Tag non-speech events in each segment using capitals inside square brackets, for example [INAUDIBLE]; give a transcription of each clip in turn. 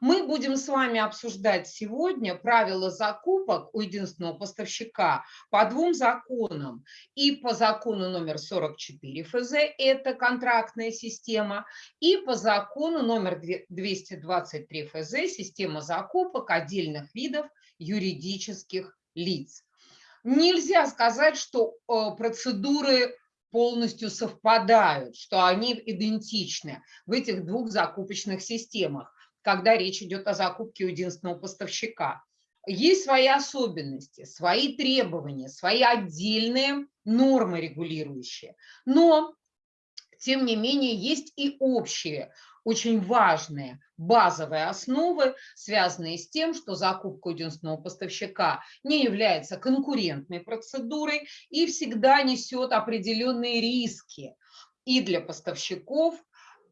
Мы будем с вами обсуждать сегодня правила закупок у единственного поставщика по двум законам. И по закону номер 44 ФЗ, это контрактная система, и по закону номер 223 ФЗ, система закупок отдельных видов юридических лиц. Нельзя сказать, что э, процедуры полностью совпадают, что они идентичны в этих двух закупочных системах когда речь идет о закупке у единственного поставщика. Есть свои особенности, свои требования, свои отдельные нормы регулирующие. Но, тем не менее, есть и общие, очень важные базовые основы, связанные с тем, что закупка единственного поставщика не является конкурентной процедурой и всегда несет определенные риски и для поставщиков,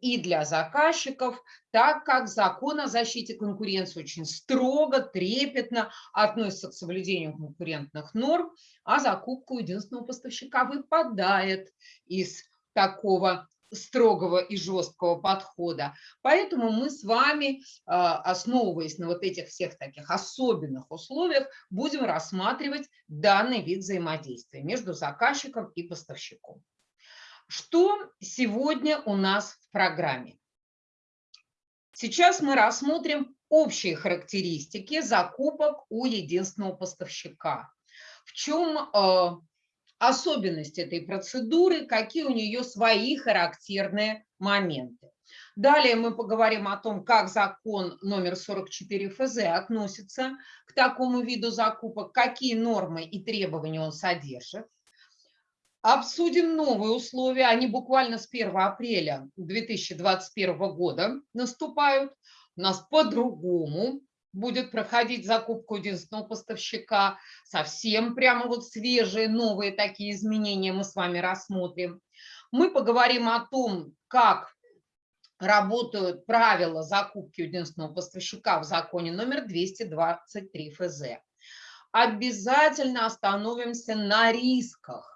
и для заказчиков, так как закон о защите конкуренции очень строго, трепетно относится к соблюдению конкурентных норм, а закупка у единственного поставщика выпадает из такого строгого и жесткого подхода. Поэтому мы с вами, а, основываясь на вот этих всех таких особенных условиях, будем рассматривать данный вид взаимодействия между заказчиком и поставщиком. Что сегодня у нас в программе? Сейчас мы рассмотрим общие характеристики закупок у единственного поставщика. В чем э, особенность этой процедуры, какие у нее свои характерные моменты. Далее мы поговорим о том, как закон номер 44 ФЗ относится к такому виду закупок, какие нормы и требования он содержит. Обсудим новые условия, они буквально с 1 апреля 2021 года наступают. У нас по-другому будет проходить закупку единственного поставщика. Совсем прямо вот свежие, новые такие изменения мы с вами рассмотрим. Мы поговорим о том, как работают правила закупки единственного поставщика в законе номер 223 ФЗ. Обязательно остановимся на рисках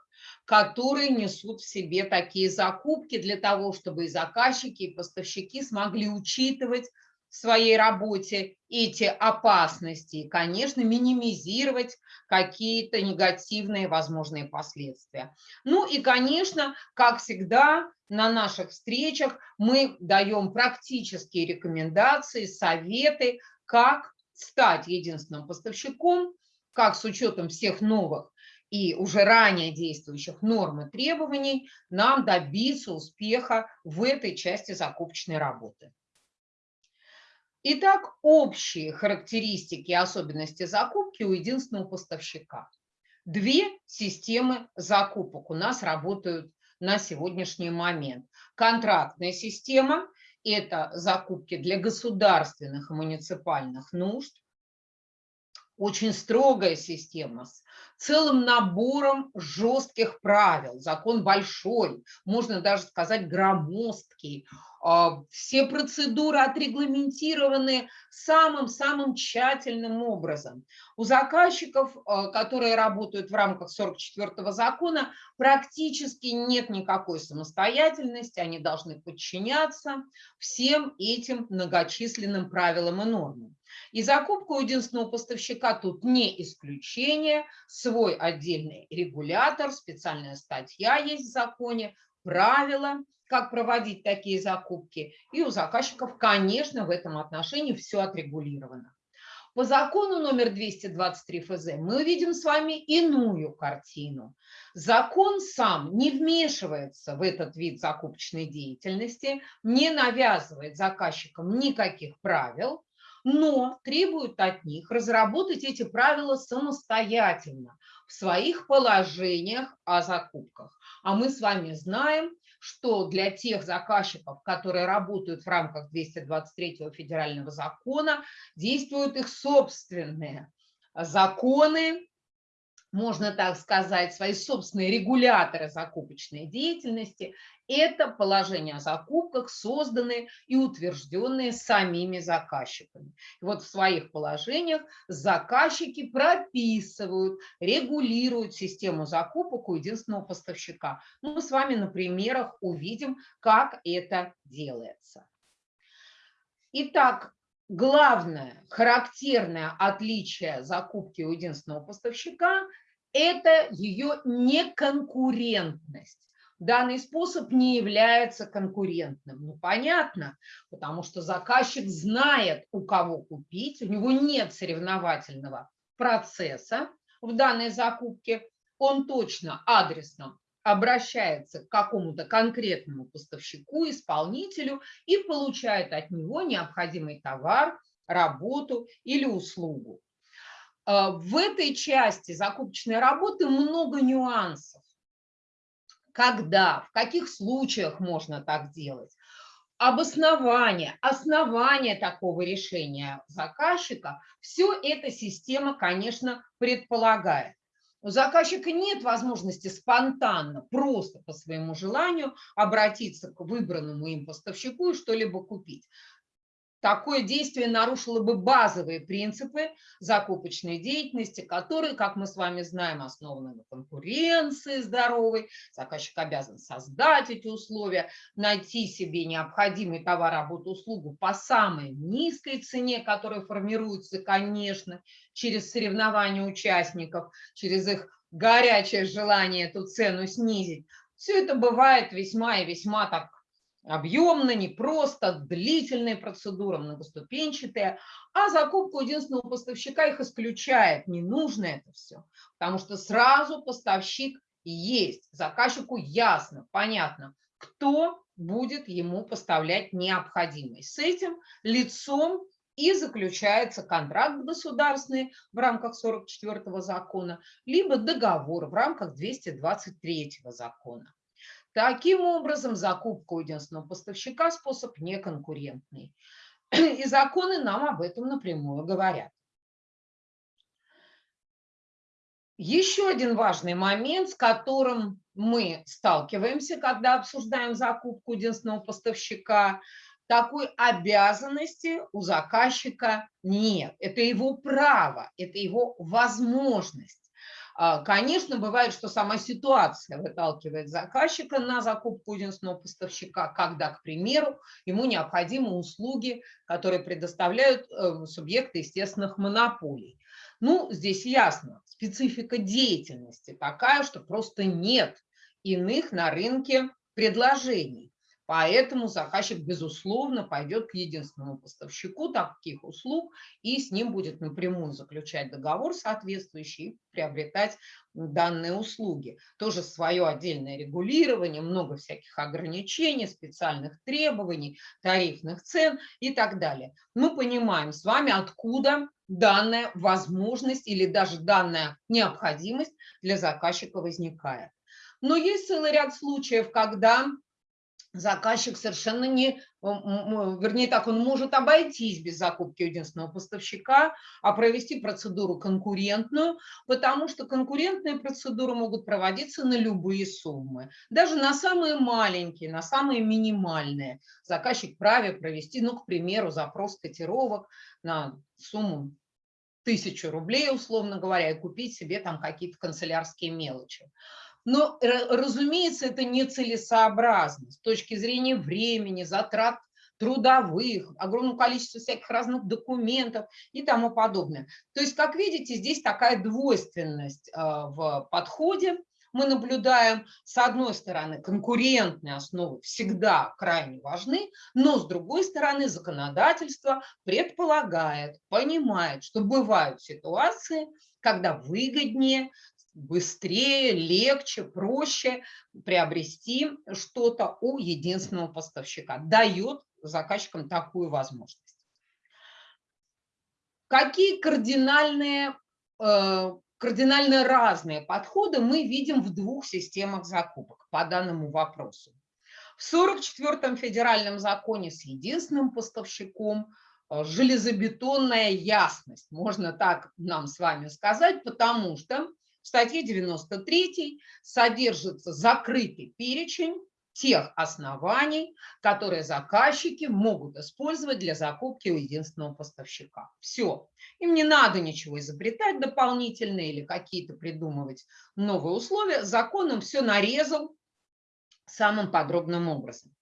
которые несут в себе такие закупки для того, чтобы и заказчики, и поставщики смогли учитывать в своей работе эти опасности и, конечно, минимизировать какие-то негативные возможные последствия. Ну и, конечно, как всегда, на наших встречах мы даем практические рекомендации, советы, как стать единственным поставщиком, как с учетом всех новых и уже ранее действующих норм и требований нам добиться успеха в этой части закупочной работы. Итак, общие характеристики и особенности закупки у единственного поставщика. Две системы закупок у нас работают на сегодняшний момент. Контрактная система – это закупки для государственных и муниципальных нужд, очень строгая система с целым набором жестких правил. Закон большой, можно даже сказать громоздкий. А, все процедуры отрегламентированы самым-самым тщательным образом. У заказчиков, а, которые работают в рамках 44-го закона, практически нет никакой самостоятельности, они должны подчиняться всем этим многочисленным правилам и нормам. И закупка у единственного поставщика тут не исключение, свой отдельный регулятор, специальная статья есть в законе, правила, как проводить такие закупки. И у заказчиков, конечно, в этом отношении все отрегулировано. По закону номер 223 ФЗ мы увидим с вами иную картину. Закон сам не вмешивается в этот вид закупочной деятельности, не навязывает заказчикам никаких правил, но требует от них разработать эти правила самостоятельно в своих положениях о закупках. А мы с вами знаем, что для тех заказчиков, которые работают в рамках 223 федерального закона, действуют их собственные законы, можно так сказать, свои собственные регуляторы закупочной деятельности, это положение о закупках, созданные и утвержденные самими заказчиками. И вот в своих положениях заказчики прописывают, регулируют систему закупок у единственного поставщика. Ну, мы с вами на примерах увидим, как это делается. Итак, главное характерное отличие закупки у единственного поставщика – это ее неконкурентность. Данный способ не является конкурентным. Ну, понятно, потому что заказчик знает, у кого купить, у него нет соревновательного процесса в данной закупке, он точно адресно обращается к какому-то конкретному поставщику, исполнителю и получает от него необходимый товар, работу или услугу. А, в этой части закупочной работы много нюансов. Когда, в каких случаях можно так делать, обоснование, основание такого решения заказчика, все это система, конечно, предполагает. У заказчика нет возможности спонтанно, просто по своему желанию обратиться к выбранному им поставщику и что-либо купить. Такое действие нарушило бы базовые принципы закупочной деятельности, которые, как мы с вами знаем, основаны на конкуренции здоровой. Заказчик обязан создать эти условия, найти себе необходимый товар, работу, услугу по самой низкой цене, которая формируется, конечно, через соревнования участников, через их горячее желание эту цену снизить. Все это бывает весьма и весьма так объемно, непросто, длительные процедуры, многоступенчатые, а закупку единственного поставщика их исключает. Не нужно это все, потому что сразу поставщик есть. Заказчику ясно, понятно, кто будет ему поставлять необходимое. С этим лицом и заключается контракт государственный в рамках 44 закона, либо договор в рамках 223 закона. Таким образом, закупка у единственного поставщика – способ неконкурентный. [CLEARS THROAT] И законы нам об этом напрямую говорят. Еще один важный момент, с которым мы сталкиваемся, когда обсуждаем закупку единственного поставщика, такой обязанности у заказчика нет. Это его право, это его возможность. А, конечно, бывает, что сама ситуация выталкивает заказчика на закупку единственного поставщика, когда, к примеру, ему необходимы услуги, которые предоставляют э, субъекты естественных монополий. Ну, здесь ясно, специфика деятельности такая, что просто нет иных на рынке предложений. Поэтому заказчик, безусловно, пойдет к единственному поставщику таких услуг и с ним будет напрямую заключать договор соответствующий и приобретать данные услуги. Тоже свое отдельное регулирование, много всяких ограничений, специальных требований, тарифных цен и так далее. Мы понимаем с вами, откуда данная возможность или даже данная необходимость для заказчика возникает. Но есть целый ряд случаев, когда заказчик совершенно не, вернее так, он может обойтись без закупки единственного поставщика, а провести процедуру конкурентную, потому что конкурентные процедуры могут проводиться на любые суммы, даже на самые маленькие, на самые минимальные. Заказчик праве провести, ну, к примеру, запрос котировок на сумму тысячу рублей, условно говоря, и купить себе там какие-то канцелярские мелочи. Но, разумеется, это нецелесообразно с точки зрения времени, затрат трудовых, огромного количества всяких разных документов и тому подобное. То есть, как видите, здесь такая двойственность а, в подходе. Мы наблюдаем, с одной стороны, конкурентные основы всегда крайне важны, но с другой стороны, законодательство предполагает, понимает, что бывают ситуации, когда выгоднее быстрее, легче, проще приобрести что-то у единственного поставщика. Дает заказчикам такую возможность. Какие кардинальные, э, кардинально разные подходы мы видим в двух системах закупок по данному вопросу. В 44-м федеральном законе с единственным поставщиком э, железобетонная ясность, можно так нам с вами сказать, потому что в статье 93 содержится закрытый перечень тех оснований, которые заказчики могут использовать для закупки у единственного поставщика. Все. Им не надо ничего изобретать дополнительно или какие-то придумывать новые условия. Закон им все нарезал самым подробным образом.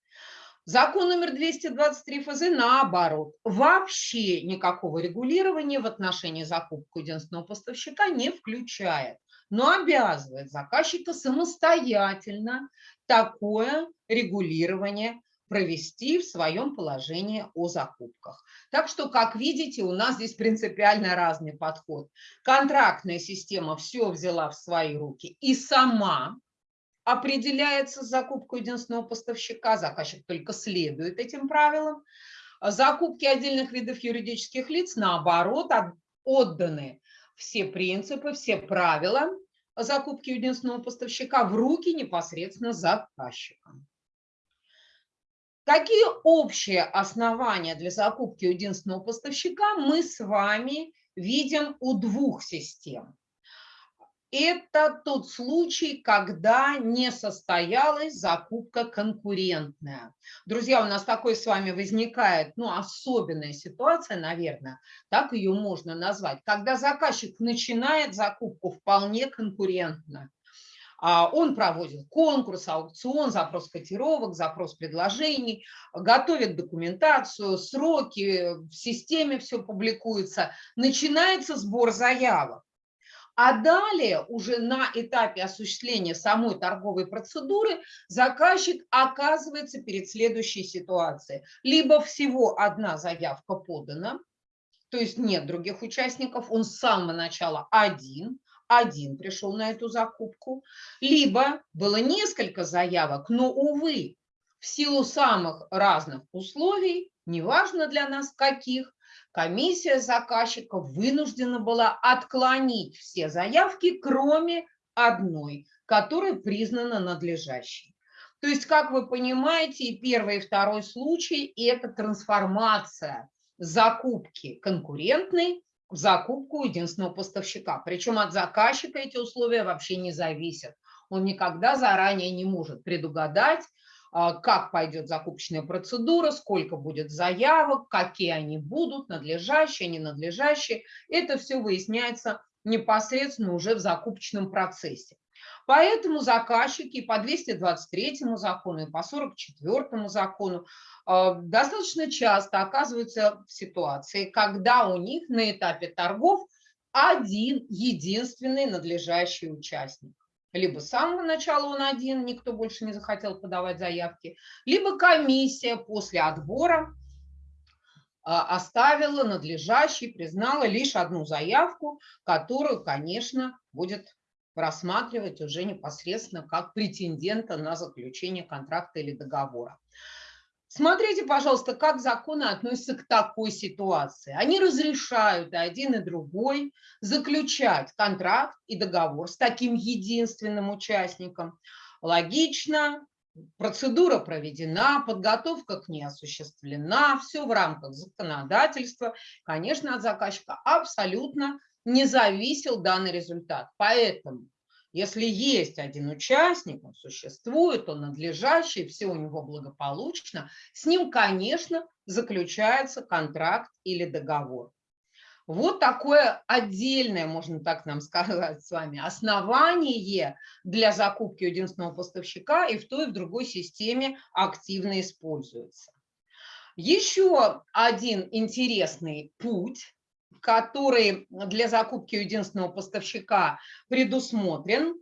Закон номер 223 ФЗ наоборот. Вообще никакого регулирования в отношении закупки единственного поставщика не включает, но обязывает заказчика самостоятельно такое регулирование провести в своем положении о закупках. Так что, как видите, у нас здесь принципиально разный подход. Контрактная система все взяла в свои руки и сама определяется закупку единственного поставщика, заказчик только следует этим правилам. Закупки отдельных видов юридических лиц, наоборот, отданы все принципы, все правила закупки единственного поставщика в руки непосредственно заказчика. Какие общие основания для закупки единственного поставщика мы с вами видим у двух систем? Это тот случай, когда не состоялась закупка конкурентная. Друзья, у нас такой с вами возникает ну, особенная ситуация, наверное, так ее можно назвать, когда заказчик начинает закупку вполне конкурентно. А, он проводит конкурс, аукцион, запрос котировок, запрос предложений, готовит документацию, сроки, в системе все публикуется. Начинается сбор заявок. А далее уже на этапе осуществления самой торговой процедуры заказчик оказывается перед следующей ситуацией. Либо всего одна заявка подана, то есть нет других участников, он с самого начала один, один пришел на эту закупку, либо было несколько заявок, но, увы, в силу самых разных условий, неважно для нас каких, комиссия заказчика вынуждена была отклонить все заявки, кроме одной, которая признана надлежащей. То есть, как вы понимаете, и первый, и второй случай – это трансформация закупки конкурентной в закупку единственного поставщика. Причем от заказчика эти условия вообще не зависят. Он никогда заранее не может предугадать, как пойдет закупочная процедура, сколько будет заявок, какие они будут, надлежащие, ненадлежащие. Это все выясняется непосредственно уже в закупочном процессе. Поэтому заказчики по 223 закону и по 44 закону а, достаточно часто оказываются в ситуации, когда у них на этапе торгов один единственный надлежащий участник либо с самого начала он один, никто больше не захотел подавать заявки, либо комиссия после отбора а, оставила надлежащей, признала лишь одну заявку, которую, конечно, будет рассматривать уже непосредственно как претендента на заключение контракта или договора. Смотрите, пожалуйста, как законы относятся к такой ситуации. Они разрешают один, и другой заключать контракт и договор с таким единственным участником. Логично, процедура проведена, подготовка к ней осуществлена, все в рамках законодательства. Конечно, от заказчика абсолютно не зависел данный результат. Поэтому если есть один участник, он существует, он надлежащий, все у него благополучно, с ним, конечно, заключается контракт или договор. Вот такое отдельное, можно так нам [LAUGHS] сказать с вами, основание для закупки единственного поставщика и в той и в другой системе активно используется. Еще один интересный путь который для закупки единственного поставщика предусмотрен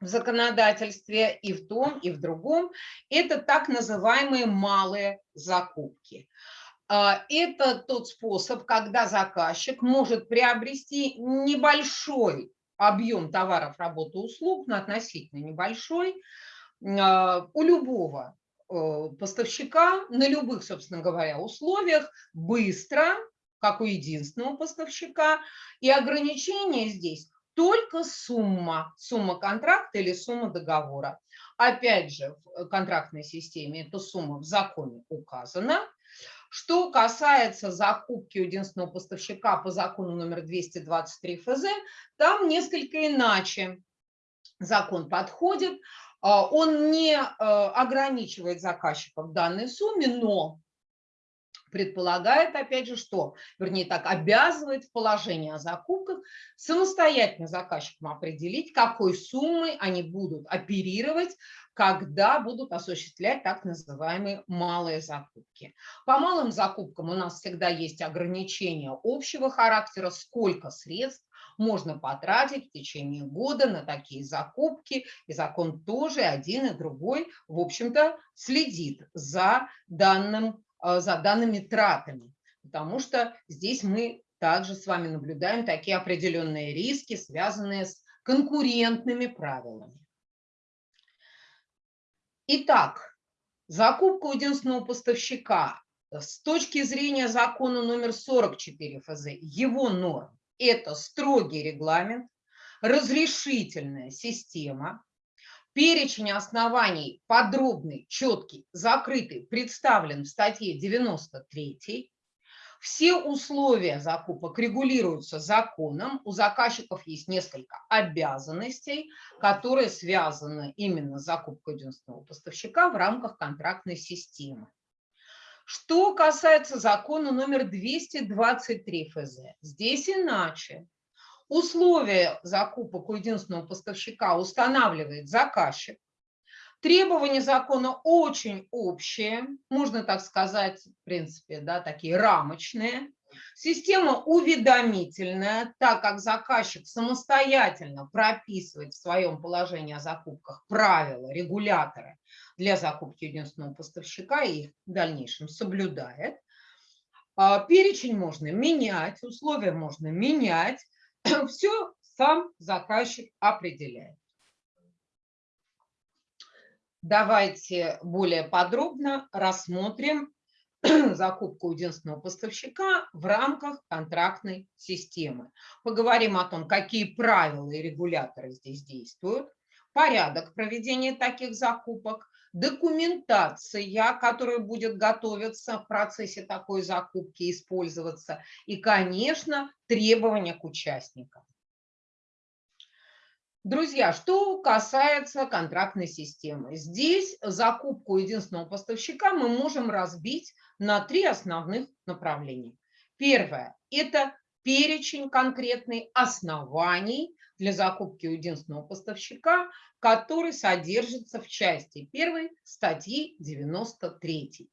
в законодательстве и в том, и в другом, это так называемые малые закупки. А, это тот способ, когда заказчик может приобрести небольшой объем товаров, работы, услуг, но относительно небольшой, а, у любого э, поставщика на любых, собственно говоря, условиях быстро как у единственного поставщика. И ограничение здесь только сумма, сумма контракта или сумма договора. Опять же, в контрактной системе эта сумма в законе указана. Что касается закупки единственного поставщика по закону номер 223 ФЗ, там несколько иначе закон подходит. А, он не э, ограничивает заказчика в данной сумме, но предполагает, опять же, что, вернее так, обязывает в положении о закупках самостоятельно заказчикам определить, какой суммой они будут оперировать, когда будут осуществлять так называемые малые закупки. По малым закупкам у нас всегда есть ограничения общего характера, сколько средств можно потратить в течение года на такие закупки, и закон тоже один и другой, в общем-то, следит за данным за данными тратами, потому что здесь мы также с вами наблюдаем такие определенные риски, связанные с конкурентными правилами. Итак, закупка у единственного поставщика с точки зрения закона номер 44 ФЗ, его норм, это строгий регламент, разрешительная система, Перечень оснований подробный, четкий, закрытый, представлен в статье 93. Все условия закупок регулируются законом. У заказчиков есть несколько обязанностей, которые связаны именно с закупкой единственного поставщика в рамках контрактной системы. Что касается закона номер 223 ФЗ, здесь иначе. Условия закупок у единственного поставщика устанавливает заказчик. Требования закона очень общие, можно так сказать, в принципе, да, такие рамочные. Система уведомительная, так как заказчик самостоятельно прописывает в своем положении о закупках правила, регуляторы для закупки единственного поставщика и их в дальнейшем соблюдает. А, перечень можно менять, условия можно менять, [COUGHS] все сам заказчик определяет. Давайте более подробно рассмотрим [COUGHS] закупку единственного поставщика в рамках контрактной системы. Поговорим о том, какие правила и регуляторы здесь действуют, порядок проведения таких закупок, документация, которая будет готовиться в процессе такой закупки, использоваться, и, конечно, требования к участникам. Друзья, что касается контрактной системы. Здесь закупку единственного поставщика мы можем разбить на три основных направления. Первое – это перечень конкретный оснований для закупки у единственного поставщика, который содержится в части 1 статьи 93.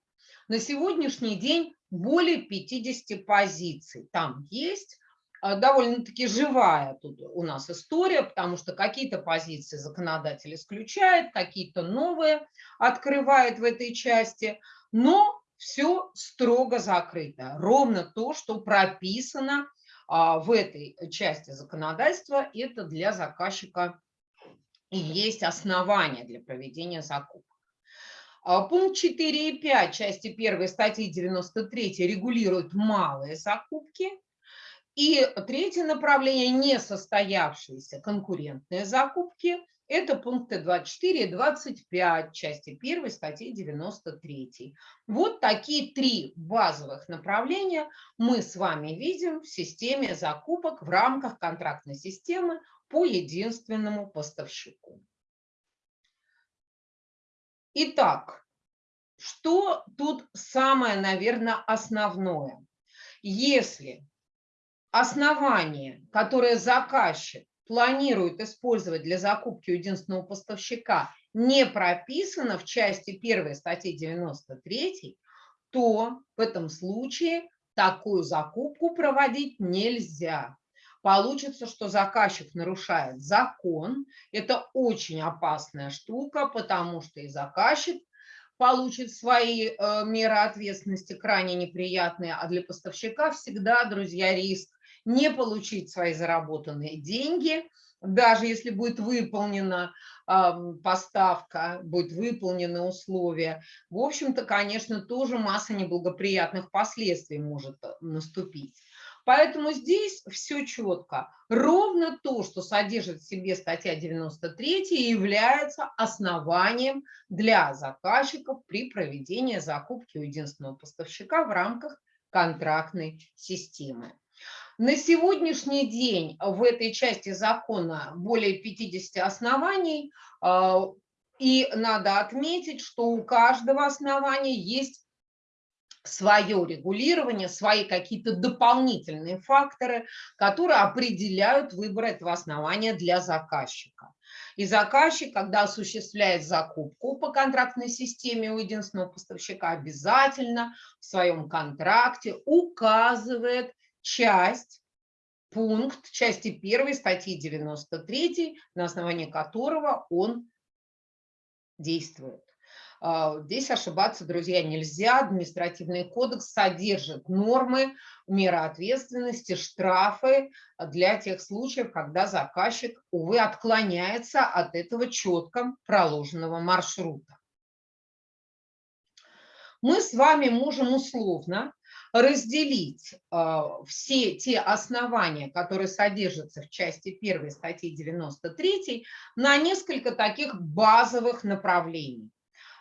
На сегодняшний день более 50 позиций там есть. А, довольно-таки живая тут у нас история, потому что какие-то позиции законодатель исключает, какие-то новые открывает в этой части, но все строго закрыто. Ровно то, что прописано в этой части законодательства, это для заказчика и есть основания для проведения закупок. А, пункт 4 и 5 части 1 статьи 93 регулируют малые закупки. И третье направление – несостоявшиеся конкурентные закупки – это пункты 24 и 25 части 1 статьи 93. Вот такие три базовых направления мы с вами видим в системе закупок в рамках контрактной системы по единственному поставщику. Итак, что тут самое, наверное, основное? Если основание, которое заказчик планирует использовать для закупки единственного поставщика, не прописано в части 1 статьи 93, то в этом случае такую закупку проводить нельзя. Получится, что заказчик нарушает закон. Это очень опасная штука, потому что и заказчик получит свои э, меры ответственности крайне неприятные, а для поставщика всегда, друзья, риск не получить свои заработанные деньги, даже если будет выполнена э, поставка, будет выполнены условия. В общем-то, конечно, тоже масса неблагоприятных последствий может э, наступить. Поэтому здесь все четко. Ровно то, что содержит в себе статья 93, является основанием для заказчиков при проведении закупки у единственного поставщика в рамках контрактной системы. На сегодняшний день в этой части закона более 50 оснований, а, и надо отметить, что у каждого основания есть свое регулирование, свои какие-то дополнительные факторы, которые определяют выбор этого основания для заказчика. И заказчик, когда осуществляет закупку по контрактной системе у единственного поставщика, обязательно в своем контракте указывает часть, пункт части 1 статьи 93, на основании которого он действует. А, здесь ошибаться, друзья, нельзя. Административный кодекс содержит нормы, меры ответственности, штрафы для тех случаев, когда заказчик, увы, отклоняется от этого четко проложенного маршрута. Мы с вами можем условно разделить э, все те основания, которые содержатся в части 1 статьи 93, на несколько таких базовых направлений.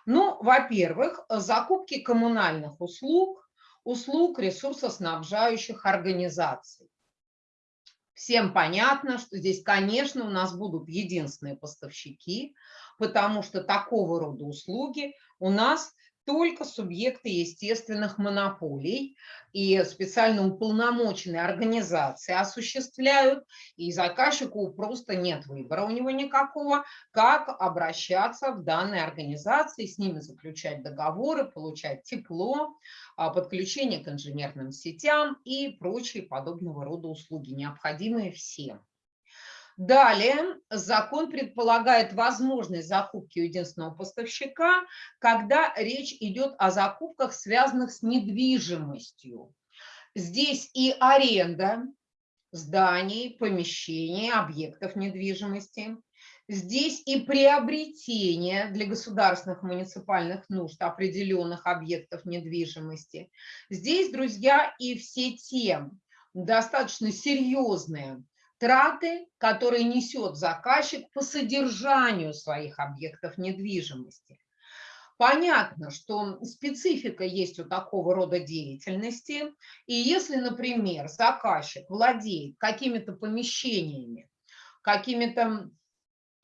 Ну, во-первых, закупки коммунальных услуг, услуг ресурсоснабжающих организаций. Всем понятно, что здесь, конечно, у нас будут единственные поставщики, потому что такого рода услуги у нас только субъекты естественных монополий и специально уполномоченные организации осуществляют, и заказчику просто нет выбора у него никакого, как обращаться в данные организации, с ними заключать договоры, получать тепло, а, подключение к инженерным сетям и прочие подобного рода услуги, необходимые всем. Далее закон предполагает возможность закупки единственного поставщика, когда речь идет о закупках, связанных с недвижимостью. Здесь и аренда зданий, помещений, объектов недвижимости. Здесь и приобретение для государственных муниципальных нужд определенных объектов недвижимости. Здесь, друзья, и все те достаточно серьезные траты, которые несет заказчик по содержанию своих объектов недвижимости. Понятно, что специфика есть у такого рода деятельности, и если, например, заказчик владеет какими-то помещениями, какими-то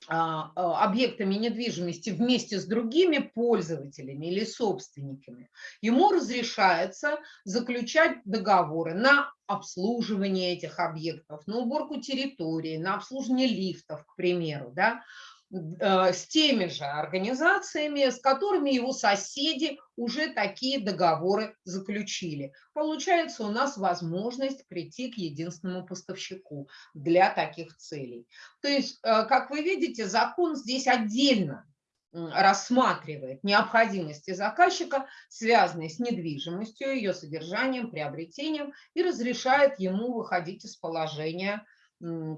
объектами недвижимости вместе с другими пользователями или собственниками, ему разрешается заключать договоры на обслуживание этих объектов, на уборку территории, на обслуживание лифтов, к примеру, да, Э, с теми же организациями, с которыми его соседи уже такие договоры заключили. Получается у нас возможность прийти к единственному поставщику для таких целей. То есть, э, как вы видите, закон здесь отдельно рассматривает необходимости заказчика, связанные с недвижимостью, ее содержанием, приобретением, и разрешает ему выходить из положения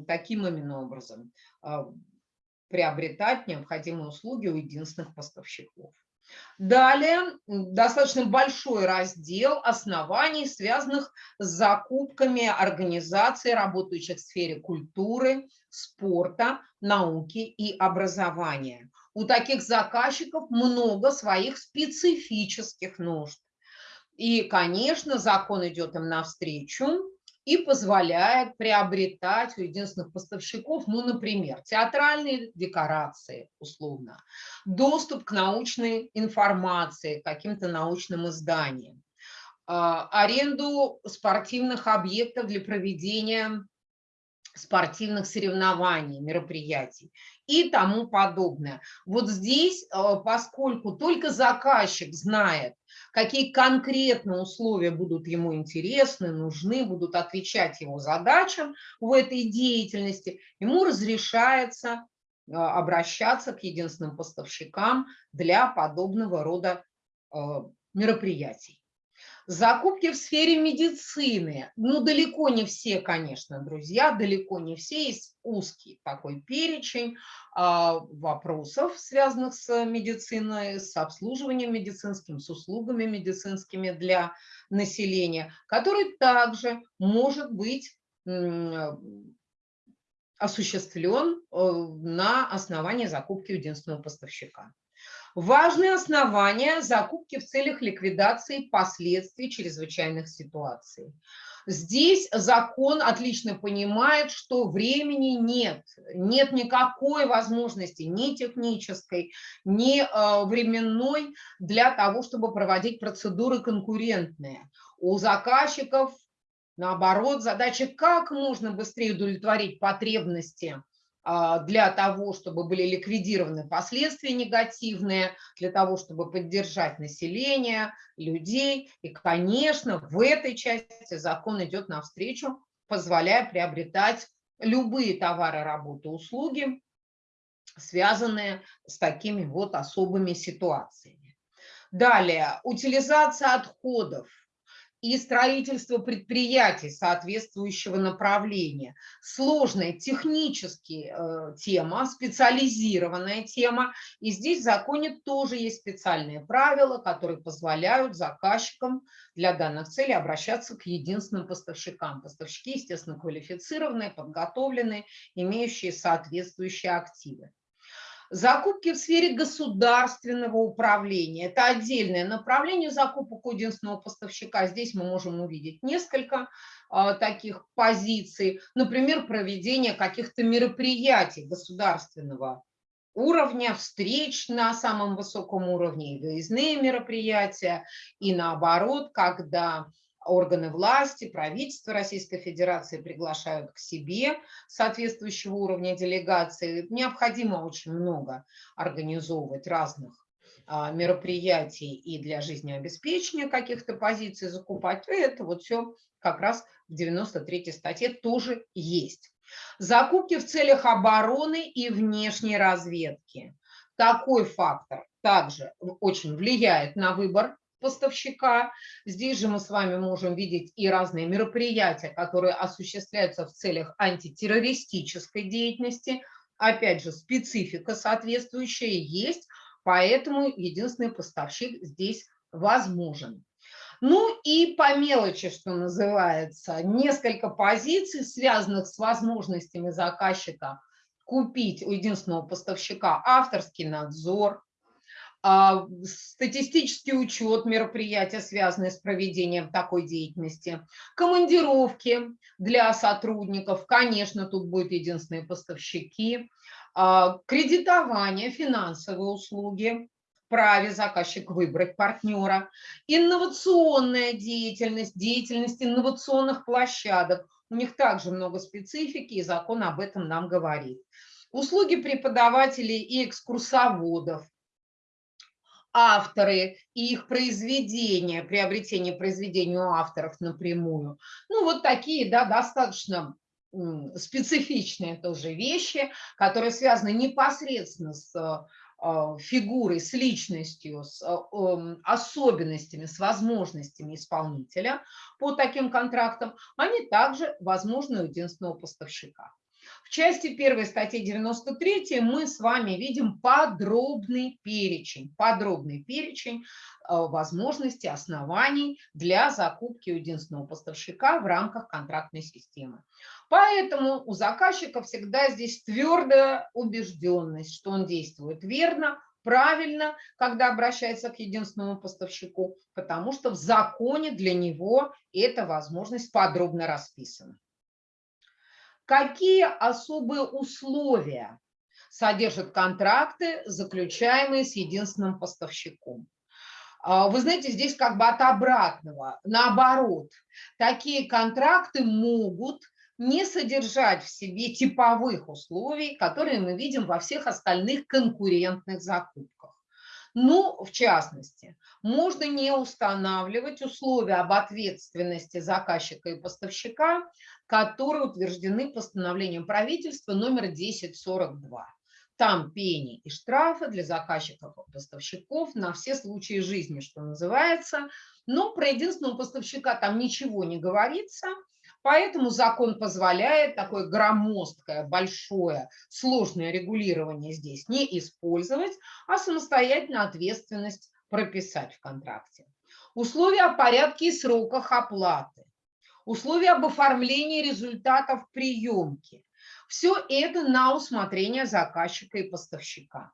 таким именно образом а, приобретать необходимые услуги у единственных поставщиков. Далее достаточно большой раздел оснований, связанных с закупками организаций, работающих в сфере культуры, спорта, науки и образования. У таких заказчиков много своих специфических нужд. И, конечно, закон идет им навстречу, и позволяет приобретать у единственных поставщиков, ну, например, театральные декорации, условно, доступ к научной информации, каким-то научным изданиям, а, аренду спортивных объектов для проведения спортивных соревнований, мероприятий и тому подобное. Вот здесь, а, поскольку только заказчик знает, какие конкретно условия будут ему интересны, нужны, будут отвечать его задачам в этой деятельности, ему разрешается а, обращаться к единственным поставщикам для подобного рода а, мероприятий. Закупки в сфере медицины. Ну, далеко не все, конечно, друзья, далеко не все. Есть узкий такой перечень а, вопросов, связанных с медициной, с обслуживанием медицинским, с услугами медицинскими для населения, который также может быть осуществлен э, на основании закупки единственного поставщика. Важные основания закупки в целях ликвидации последствий чрезвычайных ситуаций. Здесь закон отлично понимает, что времени нет, нет никакой возможности ни технической, ни э, временной для того, чтобы проводить процедуры конкурентные. У заказчиков, наоборот, задача как можно быстрее удовлетворить потребности для того, чтобы были ликвидированы последствия негативные, для того, чтобы поддержать население, людей. И, конечно, в этой части закон идет навстречу, позволяя приобретать любые товары, работы, услуги, связанные с такими вот особыми ситуациями. Далее, утилизация отходов и строительство предприятий соответствующего направления. Сложная технически э, тема, специализированная тема. И здесь в законе тоже есть специальные правила, которые позволяют заказчикам для данных целей обращаться к единственным поставщикам. Поставщики, естественно, квалифицированные, подготовленные, имеющие соответствующие активы. Закупки в сфере государственного управления. Это отдельное направление закупок у единственного поставщика. Здесь мы можем увидеть несколько а, таких позиций. Например, проведение каких-то мероприятий государственного уровня, встреч на самом высоком уровне, выездные мероприятия, и наоборот, когда органы власти, правительство Российской Федерации приглашают к себе соответствующего уровня делегации. Необходимо очень много организовывать разных а, мероприятий и для жизнеобеспечения каких-то позиций закупать. Это вот все как раз в 93 статье тоже есть. Закупки в целях обороны и внешней разведки. Такой фактор также очень влияет на выбор поставщика. Здесь же мы с вами можем видеть и разные мероприятия, которые осуществляются в целях антитеррористической деятельности. Опять же, специфика соответствующая есть, поэтому единственный поставщик здесь возможен. Ну и по мелочи, что называется, несколько позиций, связанных с возможностями заказчика купить у единственного поставщика авторский надзор, статистический учет мероприятия, связанные с проведением такой деятельности, командировки для сотрудников, конечно, тут будут единственные поставщики, а, кредитование, финансовые услуги, праве заказчик выбрать партнера, инновационная деятельность, деятельность инновационных площадок. У них также много специфики, и закон об этом нам говорит. Услуги преподавателей и экскурсоводов, авторы и их произведения, приобретение произведений у авторов напрямую. Ну, вот такие, да, достаточно специфичные тоже вещи, которые связаны непосредственно с а, фигурой, с личностью, с а, особенностями, с возможностями исполнителя по таким контрактам, они также возможны у единственного поставщика части 1 статьи 93 мы с вами видим подробный перечень, подробный перечень э, возможностей, оснований для закупки единственного поставщика в рамках контрактной системы. Поэтому у заказчика всегда здесь твердая убежденность, что он действует верно, правильно, когда обращается к единственному поставщику, потому что в законе для него эта возможность подробно расписана. Какие особые условия содержат контракты, заключаемые с единственным поставщиком? А, вы знаете, здесь как бы от обратного, наоборот, такие контракты могут не содержать в себе типовых условий, которые мы видим во всех остальных конкурентных закупках. Ну, в частности, можно не устанавливать условия об ответственности заказчика и поставщика, которые утверждены постановлением правительства номер 1042. Там пени и штрафы для заказчиков и поставщиков на все случаи жизни, что называется. Но про единственного поставщика там ничего не говорится – Поэтому закон позволяет такое громоздкое, большое, сложное регулирование здесь не использовать, а самостоятельно ответственность прописать в контракте. Условия о порядке и сроках оплаты, условия об оформлении результатов приемки. Все это на усмотрение заказчика и поставщика.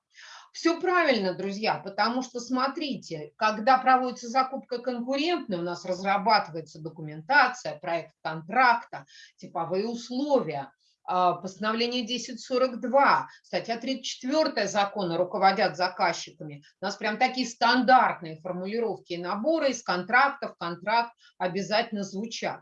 Все правильно, друзья, потому что, смотрите, когда проводится закупка конкурентная, у нас разрабатывается документация, проект контракта, типовые условия, а, постановление 1042, статья 34 закона руководят заказчиками. У нас прям такие стандартные формулировки и наборы из контрактов, контракт обязательно звучат.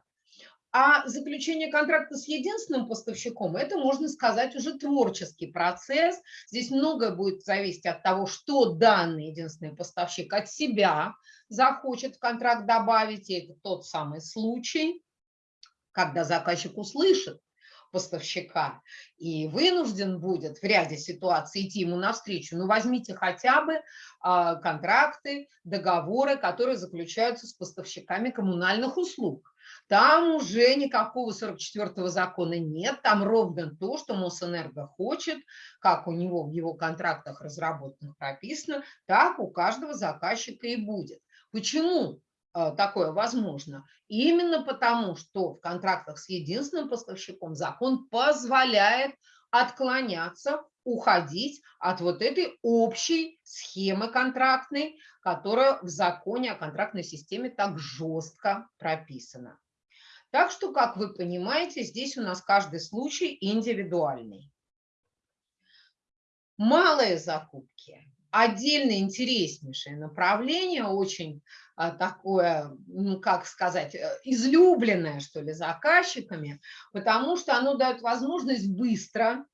А заключение контракта с единственным поставщиком – это, можно сказать, уже творческий процесс. Здесь многое будет зависеть от того, что данный единственный поставщик от себя захочет в контракт добавить. И это тот самый случай, когда заказчик услышит поставщика и вынужден будет в ряде ситуаций идти ему навстречу, ну возьмите хотя бы а, контракты, договоры, которые заключаются с поставщиками коммунальных услуг. Там уже никакого 44-го закона нет, там ровно то, что Мосэнерго хочет, как у него в его контрактах разработанных прописано, так у каждого заказчика и будет. Почему такое возможно? Именно потому, что в контрактах с единственным поставщиком закон позволяет отклоняться, уходить от вот этой общей схемы контрактной, которая в законе о контрактной системе так жестко прописана. Так что, как вы понимаете, здесь у нас каждый случай индивидуальный. Малые закупки. Отдельно интереснейшее направление, очень такое, ну как сказать, э, излюбленное, что ли, заказчиками, потому что оно дает возможность быстро,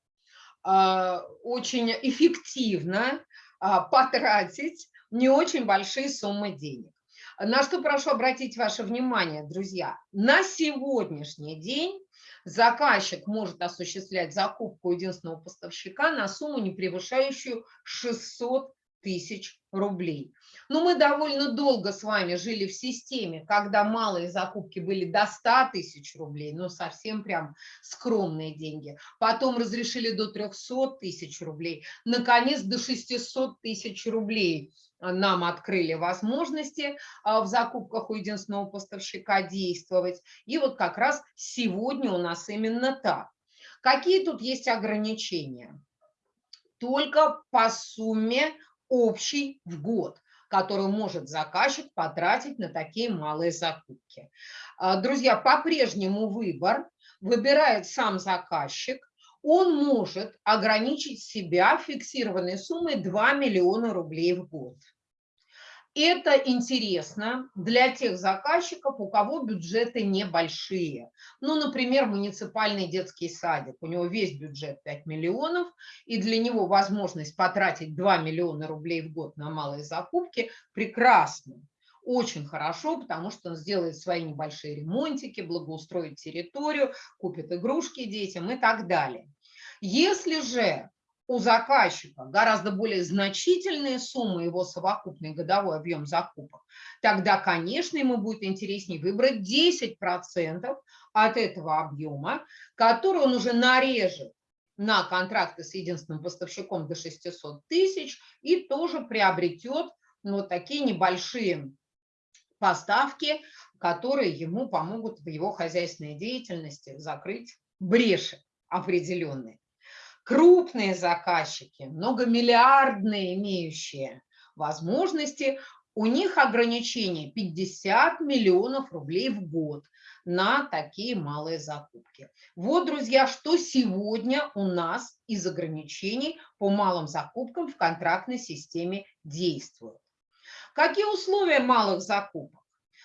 а, очень эффективно а, потратить не очень большие суммы денег. На что прошу обратить ваше внимание, друзья. На сегодняшний день заказчик может осуществлять закупку единственного поставщика на сумму, не превышающую 600 тысяч рублей. Но мы довольно долго с вами жили в системе, когда малые закупки были до 100 тысяч рублей, но совсем прям скромные деньги. Потом разрешили до 300 тысяч рублей, наконец до 600 тысяч рублей нам открыли возможности а, в закупках у единственного поставщика действовать. И вот как раз сегодня у нас именно так. Какие тут есть ограничения? Только по сумме общий в год который может заказчик потратить на такие малые закупки. А, друзья, по-прежнему выбор выбирает сам заказчик. Он может ограничить себя фиксированной суммой 2 миллиона рублей в год. Это интересно для тех заказчиков, у кого бюджеты небольшие. Ну, например, муниципальный детский садик. У него весь бюджет 5 миллионов, и для него возможность потратить 2 миллиона рублей в год на малые закупки прекрасно. Очень хорошо, потому что он сделает свои небольшие ремонтики, благоустроит территорию, купит игрушки детям и так далее. Если же у заказчика гораздо более значительные суммы, его совокупный годовой объем закупок, тогда, конечно, ему будет интереснее выбрать 10% от этого объема, который он уже нарежет на контракты с единственным поставщиком до 600 тысяч и тоже приобретет вот такие небольшие поставки, которые ему помогут в его хозяйственной деятельности закрыть бреши определенные крупные заказчики, многомиллиардные имеющие возможности, у них ограничение 50 миллионов рублей в год на такие малые закупки. Вот, друзья, что сегодня у нас из ограничений по малым закупкам в контрактной системе действует. Какие условия малых закупок?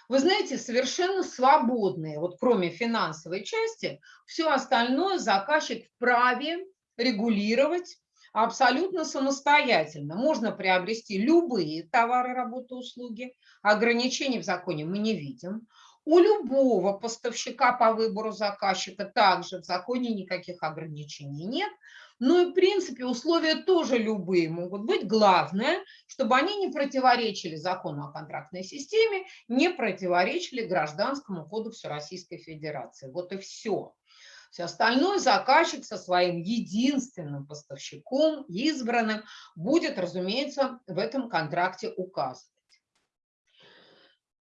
Вы знаете, совершенно свободные, вот кроме финансовой части, все остальное заказчик вправе регулировать абсолютно самостоятельно. Можно приобрести любые товары, работы, услуги. Ограничений в законе мы не видим. У любого поставщика по выбору заказчика также в законе никаких ограничений нет. Ну и в принципе условия тоже любые могут быть. Главное, чтобы они не противоречили закону о контрактной системе, не противоречили Гражданскому кодексу Российской Федерации. Вот и все. Все остальное заказчик со своим единственным поставщиком, избранным, будет, разумеется, в этом контракте указывать.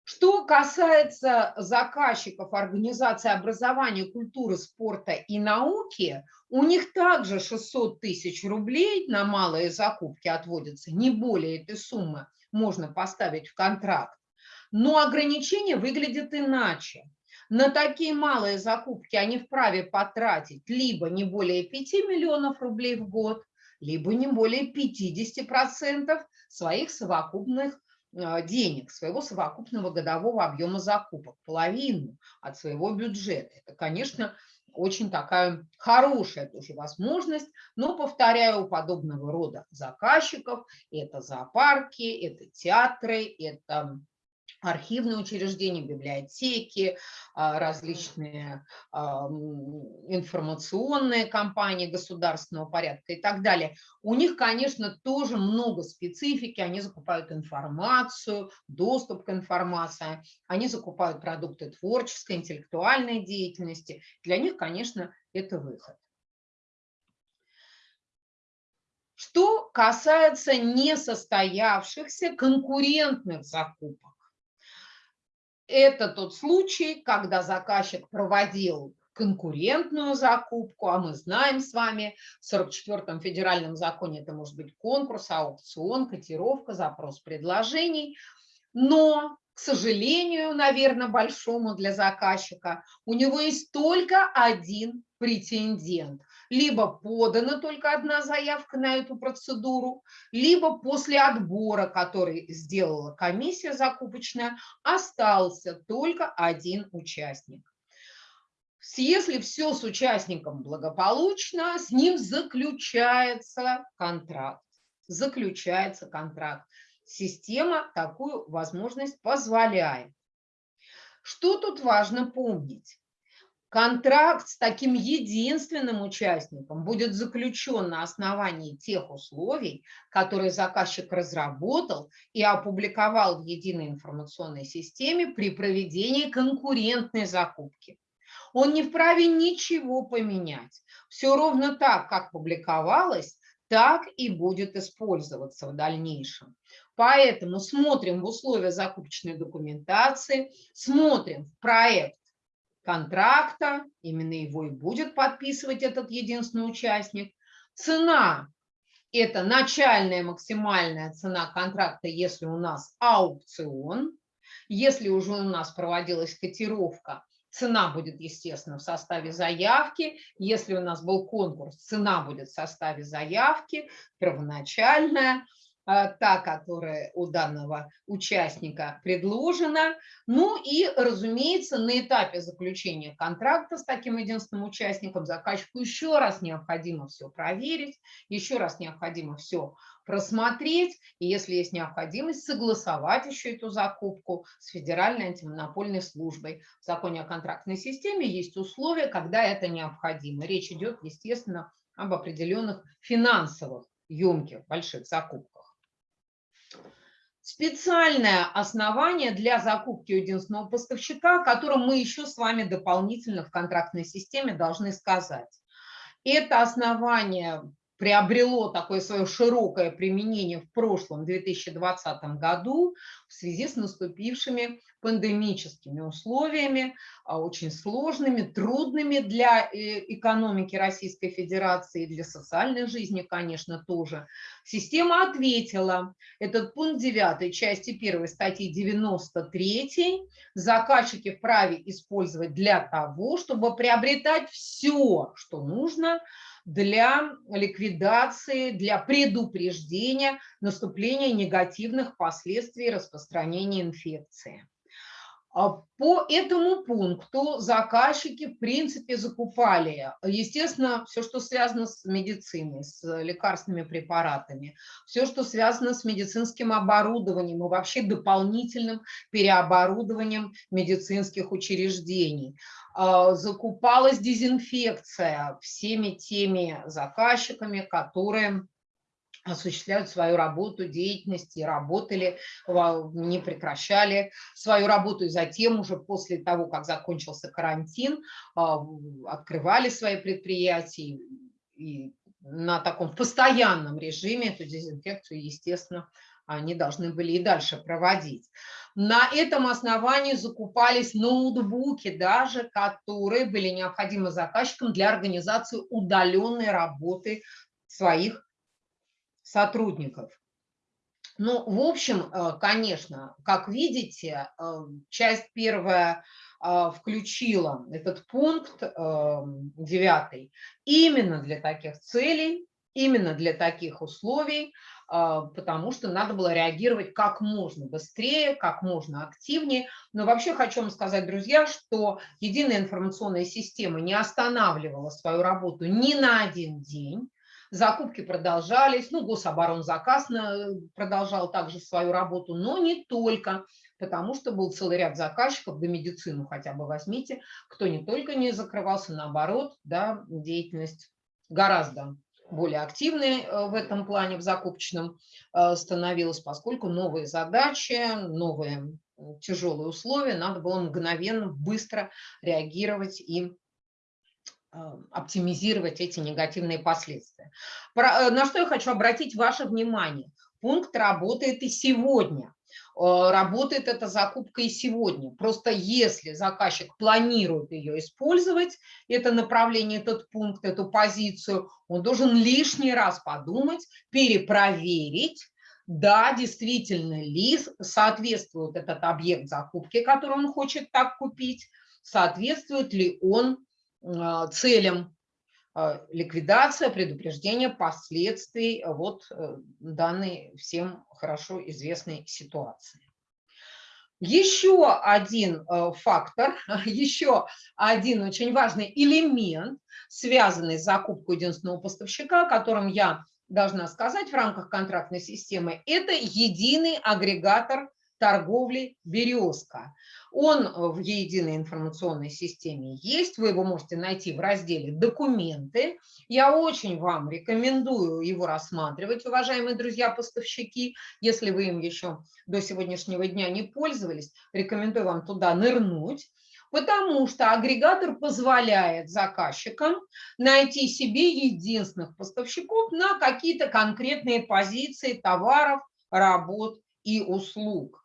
Что касается заказчиков организации образования, культуры, спорта и науки, у них также 600 тысяч рублей на малые закупки отводятся, не более этой суммы можно поставить в контракт. Но ограничение выглядит иначе. На такие малые закупки они вправе потратить либо не более 5 миллионов рублей в год, либо не более 50% своих совокупных а, денег, своего совокупного годового объема закупок, половину от своего бюджета. Это, конечно, очень такая хорошая тоже возможность, но, повторяю, у подобного рода заказчиков это зоопарки, это театры, это архивные учреждения, библиотеки, а, различные а, информационные компании государственного порядка и так далее. У них, конечно, тоже много специфики, они закупают информацию, доступ к информации, они закупают продукты творческой, интеллектуальной деятельности. Для них, конечно, это выход. Что касается несостоявшихся конкурентных закупок, это тот случай, когда заказчик проводил конкурентную закупку, а мы знаем с вами, в 44-м федеральном законе это может быть конкурс, аукцион, котировка, запрос предложений, но, к сожалению, наверное, большому для заказчика, у него есть только один претендент либо подана только одна заявка на эту процедуру, либо после отбора, который сделала комиссия закупочная, остался только один участник. Если все с участником благополучно, с ним заключается контракт. Заключается контракт. Система такую возможность позволяет. Что тут важно помнить? Контракт с таким единственным участником будет заключен на основании тех условий, которые заказчик разработал и опубликовал в единой информационной системе при проведении конкурентной закупки. Он не вправе ничего поменять. Все ровно так, как публиковалось, так и будет использоваться в дальнейшем. Поэтому смотрим в условия закупочной документации, смотрим в проект контракта, именно его и будет подписывать этот единственный участник. Цена – это начальная максимальная цена контракта, если у нас аукцион. Если уже у нас проводилась котировка, цена будет, естественно, в составе заявки. Если у нас был конкурс, цена будет в составе заявки, первоначальная. А, та, которая у данного участника предложена. Ну и, разумеется, на этапе заключения контракта с таким единственным участником заказчику еще раз необходимо все проверить, еще раз необходимо все просмотреть, и если есть необходимость, согласовать еще эту закупку с Федеральной антимонопольной службой. В законе о контрактной системе есть условия, когда это необходимо. Речь идет, естественно, об определенных финансовых емких больших закупках. Специальное основание для закупки единственного поставщика, о котором мы еще с вами дополнительно в контрактной системе должны сказать. Это основание приобрело такое свое широкое применение в прошлом 2020 году в связи с наступившими пандемическими условиями, а, очень сложными, трудными для э, экономики Российской Федерации, для социальной жизни, конечно, тоже. Система ответила. Этот пункт 9 части 1 статьи 93 заказчики вправе использовать для того, чтобы приобретать все, что нужно для ликвидации, для предупреждения наступления негативных последствий распространения инфекции. А по этому пункту заказчики, в принципе, закупали, естественно, все, что связано с медициной, с лекарственными препаратами, все, что связано с медицинским оборудованием и вообще дополнительным переоборудованием медицинских учреждений. А, закупалась дезинфекция всеми теми заказчиками, которые осуществляют свою работу, деятельность и работали, не прекращали свою работу, и затем уже после того, как закончился карантин, а, открывали свои предприятия и на таком постоянном режиме эту дезинфекцию, естественно, они должны были и дальше проводить. На этом основании закупались ноутбуки даже, которые были необходимы заказчикам для организации удаленной работы своих сотрудников. Ну, в общем, э, конечно, как видите, э, часть первая э, включила этот пункт девятый именно для таких целей, именно для таких условий, потому что надо было реагировать как можно быстрее, как можно активнее. Но вообще хочу вам сказать, друзья, что единая информационная система не останавливала свою работу ни на один день закупки продолжались, ну, гособоронзаказ продолжал также свою работу, но не только, потому что был целый ряд заказчиков, да медицину хотя бы возьмите, кто не только не закрывался, наоборот, да, деятельность гораздо более активной э, в этом плане, в закупочном э, становилась, поскольку новые задачи, новые тяжелые условия, надо было мгновенно, быстро реагировать и оптимизировать эти негативные последствия. Э, на что я хочу обратить ваше внимание. Пункт работает и сегодня. Э, работает эта закупка и сегодня. Просто если заказчик планирует ее использовать, это направление, этот пункт, эту позицию, он должен лишний раз подумать, перепроверить, да, действительно ли соответствует этот объект закупки, который он хочет так купить, соответствует ли он а, целям а, ликвидация, предупреждение последствий вот э, данной всем хорошо известной ситуации. Еще один э, фактор, [LAUGHS] еще один очень важный элемент, связанный с закупкой единственного поставщика, которым я должна сказать в рамках контрактной системы, это единый агрегатор торговли «Березка». Он в единой информационной системе есть, вы его можете найти в разделе «Документы». Я очень вам рекомендую его рассматривать, уважаемые друзья-поставщики. Если вы им еще до сегодняшнего дня не пользовались, рекомендую вам туда нырнуть потому что агрегатор позволяет заказчикам найти себе единственных поставщиков на какие-то конкретные позиции товаров, работ и услуг.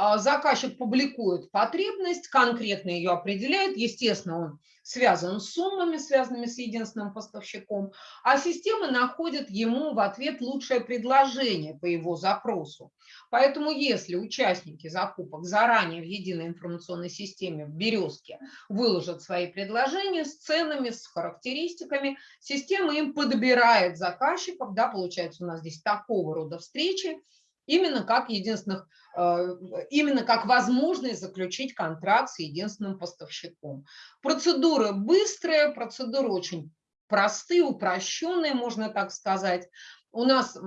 А, заказчик публикует потребность, конкретно ее определяет, естественно, он связан с суммами, связанными с единственным поставщиком, а система находит ему в ответ лучшее предложение по его запросу. Поэтому если участники закупок заранее в единой информационной системе в «Березке» выложат свои предложения с ценами, с характеристиками, система им подбирает заказчиков, да, получается у нас здесь такого рода встречи, именно как единственных, э, именно как возможность заключить контракт с единственным поставщиком. Процедуры быстрые, процедуры очень простые, упрощенные, можно так сказать. У нас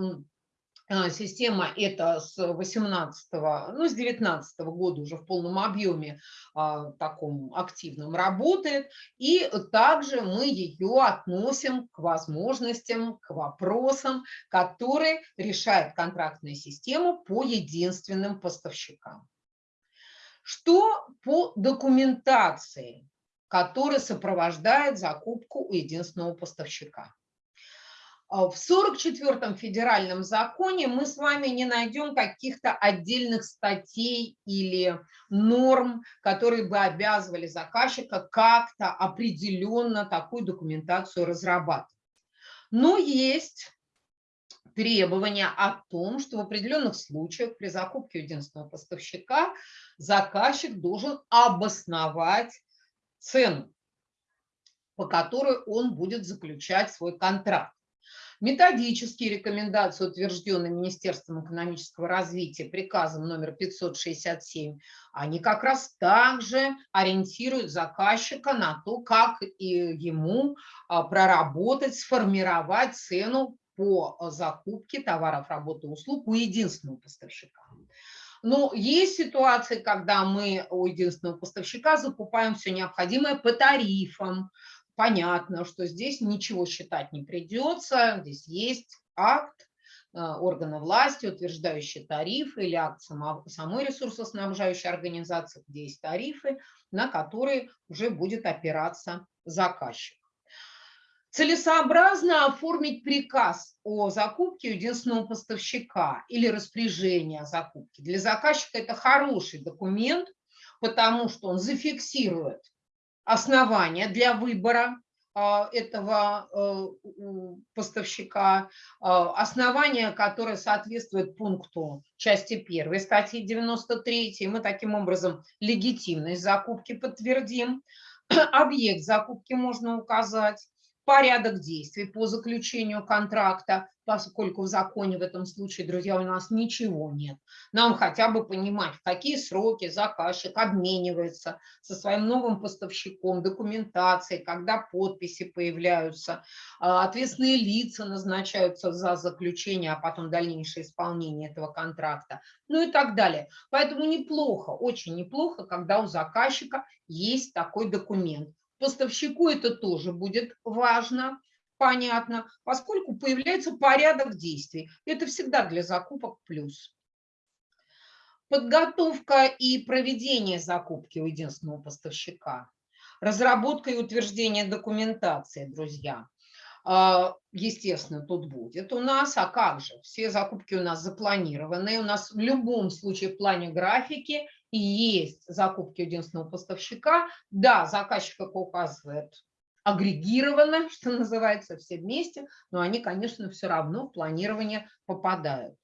система эта с 18 ну, с 19 года уже в полном объеме а, таком активном работает. И также мы ее относим к возможностям, к вопросам, которые решает контрактная система по единственным поставщикам. Что по документации, которая сопровождает закупку у единственного поставщика? А, в 44-м федеральном законе мы с вами не найдем каких-то отдельных статей или норм, которые бы обязывали заказчика как-то определенно такую документацию разрабатывать. Но есть требования о том, что в определенных случаях при закупке единственного поставщика заказчик должен обосновать цену, по которой он будет заключать свой контракт. Методические рекомендации, утвержденные Министерством экономического развития приказом номер 567, они как раз также ориентируют заказчика на то, как ему а, проработать, сформировать цену по закупке товаров, работы, услуг у единственного поставщика. Но есть ситуации, когда мы у единственного поставщика закупаем все необходимое по тарифам, понятно, что здесь ничего считать не придется, здесь есть акт э, органа власти, утверждающий тарифы, или акт самой ресурсоснабжающей организации, где есть тарифы, на которые уже будет опираться заказчик. Целесообразно оформить приказ о закупке единственного поставщика или распоряжение о закупке. Для заказчика это хороший документ, потому что он зафиксирует основания для выбора а, этого э, поставщика, а, основания, которое соответствует пункту части 1 статьи 93, мы таким образом легитимность закупки подтвердим, [CLEARS THROAT] объект закупки можно указать, порядок действий по заключению контракта, поскольку в законе в этом случае, друзья, у нас ничего нет. Нам хотя бы понимать, в какие сроки заказчик обменивается со своим новым поставщиком, документацией, когда подписи появляются, а, ответственные лица назначаются за заключение, а потом дальнейшее исполнение этого контракта, ну и так далее. Поэтому неплохо, очень неплохо, когда у заказчика есть такой документ. Поставщику это тоже будет важно, понятно, поскольку появляется порядок действий. Это всегда для закупок плюс. Подготовка и проведение закупки у единственного поставщика. Разработка и утверждение документации, друзья. А, естественно, тут будет у нас. А как же? Все закупки у нас запланированы. У нас в любом случае в плане графики и есть закупки единственного поставщика, да, заказчик, как указывает, агрегированно, [LAUGHS] что называется, все вместе, но они, конечно, все равно в планирование попадают.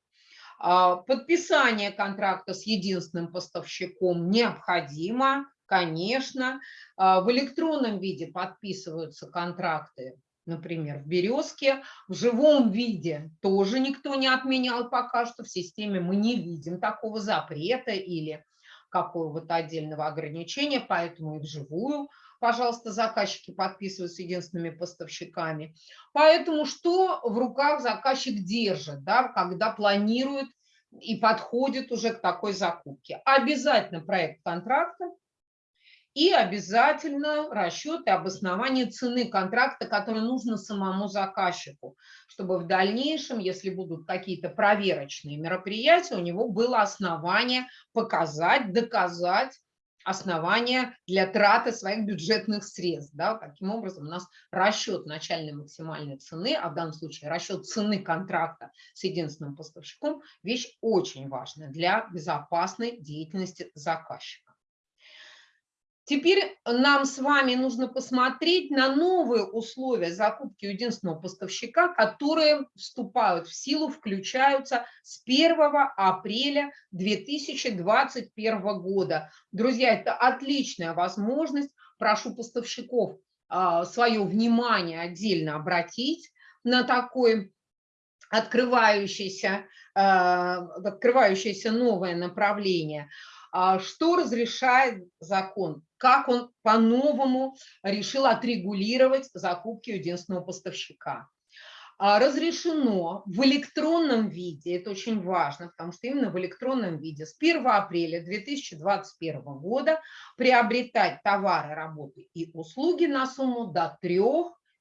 А, подписание контракта с единственным поставщиком необходимо, конечно. А, в электронном виде подписываются контракты, например, в «Березке». В живом виде тоже никто не отменял пока что. В системе мы не видим такого запрета или какого-то отдельного ограничения, поэтому и вживую, пожалуйста, заказчики подписываются единственными поставщиками. Поэтому что в руках заказчик держит, да, когда планирует и подходит уже к такой закупке? Обязательно проект контракта, и обязательно расчеты обоснования цены контракта, который нужно самому заказчику, чтобы в дальнейшем, если будут какие-то проверочные мероприятия, у него было основание показать, доказать основания для траты своих бюджетных средств. Да? Таким образом, у нас расчет начальной максимальной цены, а в данном случае расчет цены контракта с единственным поставщиком, вещь очень важная для безопасной деятельности заказчика. Теперь нам с вами нужно посмотреть на новые условия закупки единственного поставщика, которые вступают в силу, включаются с 1 апреля 2021 года. Друзья, это отличная возможность. Прошу поставщиков а, свое внимание отдельно обратить на такой открывающееся, а, открывающееся новое направление. А, что разрешает закон? Как он по-новому решил отрегулировать закупки единственного поставщика. А, разрешено в электронном виде, это очень важно, потому что именно в электронном виде с 1 апреля 2021 года приобретать товары, работы и услуги на сумму до 3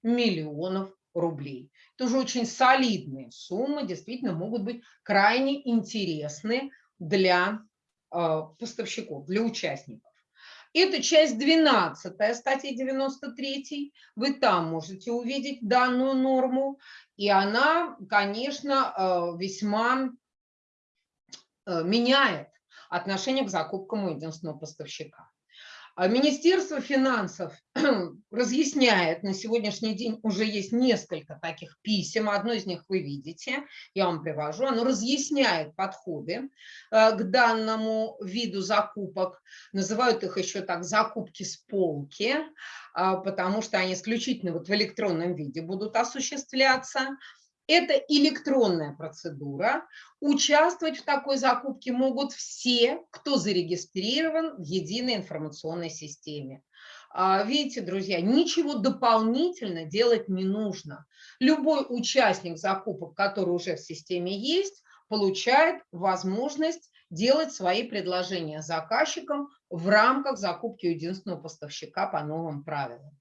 миллионов рублей. Это уже очень солидные суммы, действительно могут быть крайне интересны для а, поставщиков, для участников. Это часть 12 статьи 93. Вы там можете увидеть данную норму. И она, конечно, э, весьма э, меняет отношение к закупкам у единственного поставщика. А Министерство финансов [CLEARS THROAT] разъясняет, на сегодняшний день уже есть несколько таких писем, одно из них вы видите, я вам привожу, оно разъясняет подходы э, к данному виду закупок, называют их еще так закупки с полки, а, потому что они исключительно вот в электронном виде будут осуществляться. Это электронная процедура. Участвовать в такой закупке могут все, кто зарегистрирован в единой информационной системе. А, видите, друзья, ничего дополнительно делать не нужно. Любой участник закупок, который уже в системе есть, получает возможность делать свои предложения заказчикам в рамках закупки единственного поставщика по новым правилам.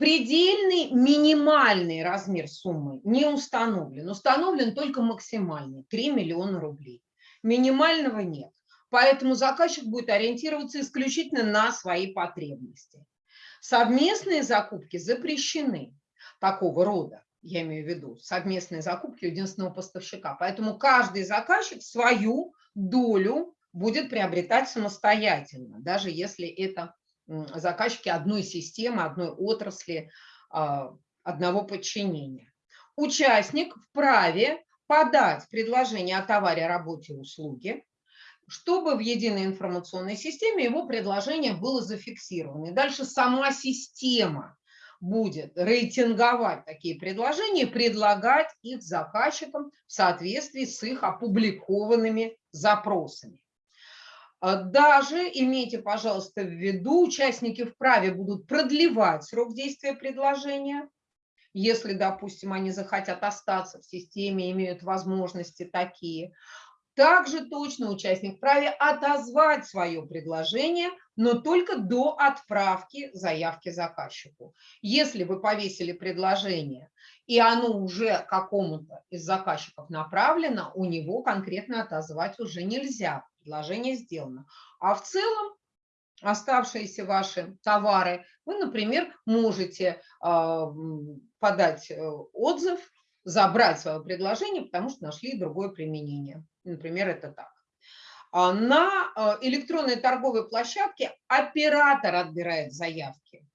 Предельный минимальный размер суммы не установлен. Установлен только максимальный – 3 миллиона рублей. Минимального нет. Поэтому заказчик будет ориентироваться исключительно на свои потребности. Совместные закупки запрещены такого рода, я имею в виду, совместные закупки единственного поставщика. Поэтому каждый заказчик свою долю будет приобретать самостоятельно, даже если это заказчики одной системы, одной отрасли, а, одного подчинения. Участник вправе подать предложение о товаре, работе, услуге, чтобы в единой информационной системе его предложение было зафиксировано. И дальше сама система будет рейтинговать такие предложения и предлагать их заказчикам в соответствии с их опубликованными запросами. А даже имейте, пожалуйста, в виду, участники вправе будут продлевать срок действия предложения, если, допустим, они захотят остаться в системе, имеют возможности такие. Также точно участник вправе отозвать свое предложение, но только до отправки заявки заказчику. Если вы повесили предложение, и оно уже какому-то из заказчиков направлено, у него конкретно отозвать уже нельзя. Предложение сделано. А в целом оставшиеся ваши товары, вы, например, можете а, подать э, отзыв, забрать свое предложение, потому что нашли другое применение. Например, это так. А, на а, электронной торговой площадке оператор отбирает заявки.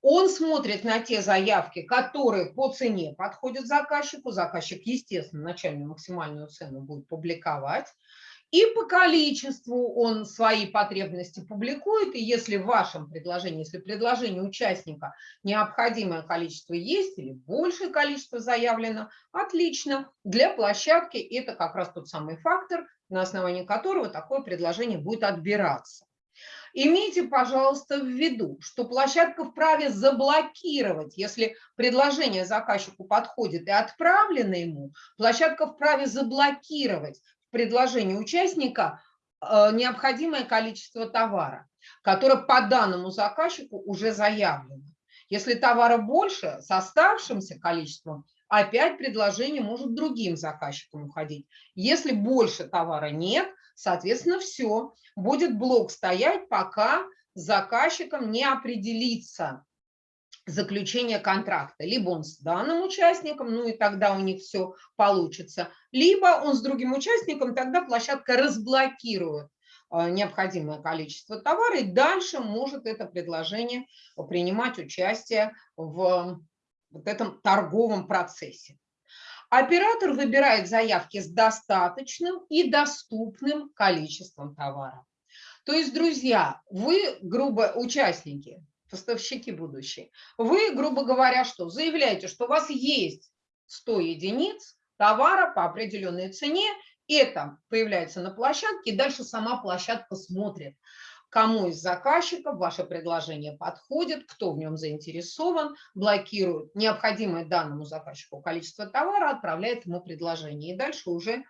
Он смотрит на те заявки, которые по цене подходят заказчику. Заказчик, естественно, начальную максимальную цену будет публиковать. И по количеству он свои потребности публикует, и если в вашем предложении, если предложение участника необходимое количество есть или большее количество заявлено, отлично. Для площадки это как раз тот самый фактор, на основании которого такое предложение будет отбираться. Имейте, пожалуйста, в виду, что площадка вправе заблокировать, если предложение заказчику подходит и отправлено ему, площадка вправе заблокировать предложении участника э, необходимое количество товара, которое по данному заказчику уже заявлено. Если товара больше, с оставшимся количеством, опять предложение может другим заказчикам уходить. Если больше товара нет, соответственно, все, будет блок стоять, пока заказчиком не определится заключения контракта. Либо он с данным участником, ну и тогда у них все получится, либо он с другим участником, тогда площадка разблокирует а, необходимое количество товара, и дальше может это предложение принимать участие в вот этом торговом процессе. Оператор выбирает заявки с достаточным и доступным количеством товара. То есть, друзья, вы, грубо, участники, поставщики будущие, вы, грубо говоря, что заявляете, что у вас есть 100 единиц товара по определенной цене, это появляется на площадке, и дальше сама площадка смотрит, кому из заказчиков ваше предложение подходит, кто в нем заинтересован, блокирует необходимое данному заказчику количество товара, отправляет ему предложение. И дальше уже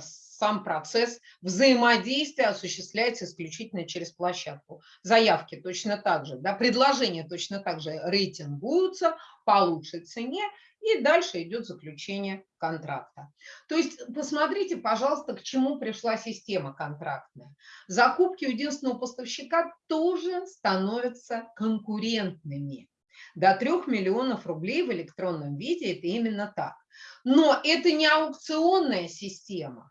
сам процесс взаимодействия осуществляется исключительно через площадку. Заявки точно так же, да, предложения точно так же рейтингуются по лучшей цене, и дальше идет заключение контракта. То есть посмотрите, пожалуйста, к чему пришла система контрактная. Закупки у единственного поставщика тоже становятся конкурентными. До 3 миллионов рублей в электронном виде это именно так. Но это не аукционная система,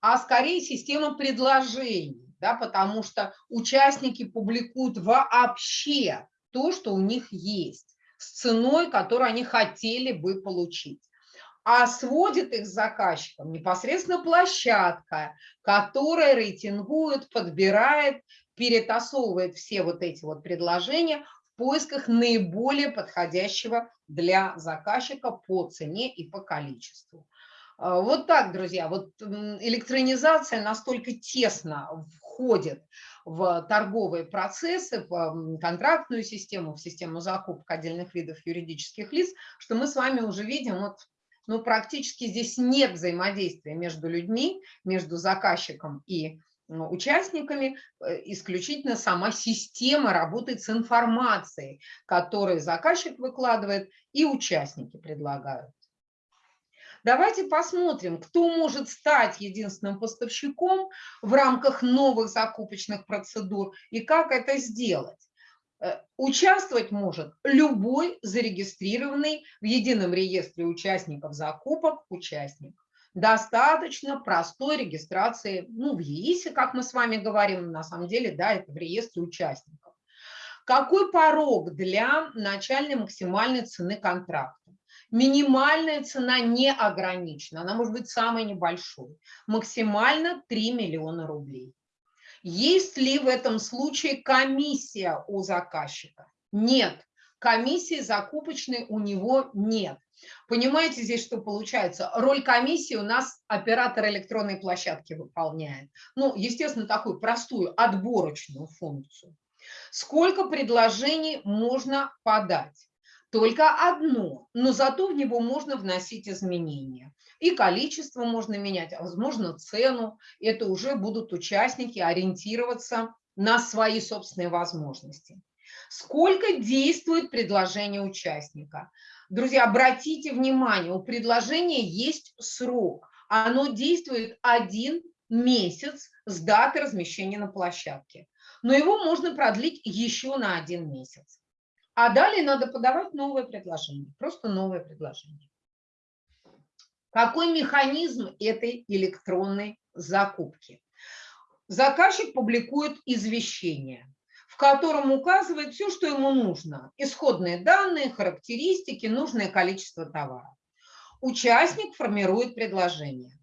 а скорее система предложений, да, потому что участники публикуют вообще то, что у них есть, с ценой, которую они хотели бы получить. А сводит их с заказчиком непосредственно площадка, которая рейтингует, подбирает, перетасовывает все вот эти вот предложения поисках наиболее подходящего для заказчика по цене и по количеству. А, вот так, друзья, вот электронизация настолько тесно входит в торговые процессы, в контрактную систему, в систему закупок отдельных видов юридических лиц, что мы с вами уже видим, вот, ну, практически здесь нет взаимодействия между людьми, между заказчиком и участниками, э, исключительно сама система работает с информацией, которую заказчик выкладывает и участники предлагают. Давайте посмотрим, кто может стать единственным поставщиком в рамках новых закупочных процедур и как это сделать. Э, участвовать может любой зарегистрированный в едином реестре участников закупок участник. Достаточно простой регистрации ну, в ЕИСе, как мы с вами говорим, на самом деле, да, это в реестре участников. Какой порог для начальной максимальной цены контракта? Минимальная цена не ограничена, она может быть самой небольшой. Максимально 3 миллиона рублей. Есть ли в этом случае комиссия у заказчика? Нет. Комиссии закупочной у него нет. Понимаете здесь, что получается? Роль комиссии у нас оператор электронной площадки выполняет. Ну, естественно, такую простую отборочную функцию. Сколько предложений можно подать? только одно, но зато в него можно вносить изменения. И количество можно менять, а возможно цену. Это уже будут участники ориентироваться на свои собственные возможности. Сколько действует предложение участника? Друзья, обратите внимание, у предложения есть срок. Оно действует один месяц с даты размещения на площадке. Но его можно продлить еще на один месяц. А далее надо подавать новое предложение, просто новое предложение. Какой механизм этой электронной закупки? Заказчик публикует извещение, котором указывает все, что ему нужно. Исходные данные, характеристики, нужное количество товара. Участник формирует предложение.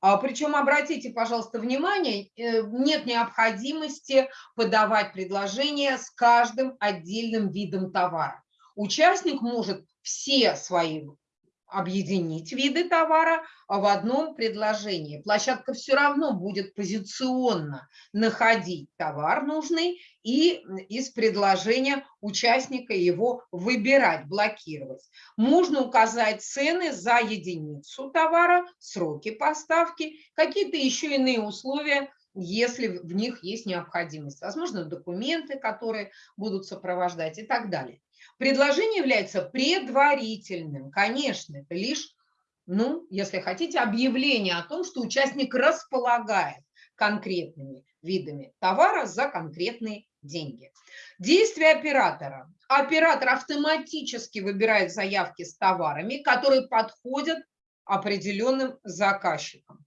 А, Причем, обратите, пожалуйста, внимание, э, нет необходимости подавать предложение с каждым отдельным видом товара. Участник может все свои объединить виды товара в одном предложении. Площадка все равно будет позиционно находить товар нужный и из предложения участника его выбирать, блокировать. Можно указать цены за единицу товара, сроки поставки, какие-то еще иные условия, если в них есть необходимость. Возможно, документы, которые будут сопровождать и так далее. Предложение является предварительным, конечно, это лишь, ну, если хотите, объявление о том, что участник располагает конкретными видами товара за конкретные деньги. Действие оператора. Оператор автоматически выбирает заявки с товарами, которые подходят определенным заказчикам.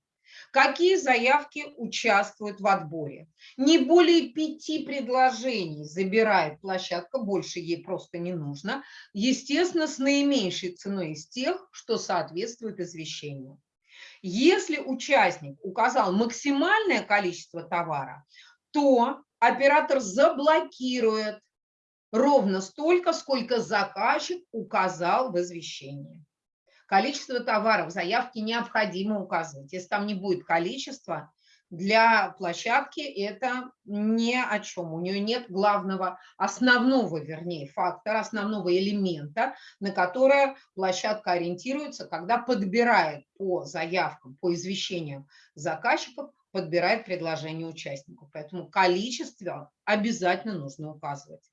Какие заявки участвуют в отборе? Не более пяти предложений забирает площадка, больше ей просто не нужно. Естественно, с наименьшей ценой из тех, что соответствует извещению. Если участник указал максимальное количество товара, то оператор заблокирует ровно столько, сколько заказчик указал в извещении. Количество товаров в заявке необходимо указывать. Если там не будет количества, для площадки это ни о чем. У нее нет главного, основного, вернее, фактора, основного элемента, на которое площадка ориентируется, когда подбирает по заявкам, по извещениям заказчиков, подбирает предложение участников. Поэтому количество обязательно нужно указывать.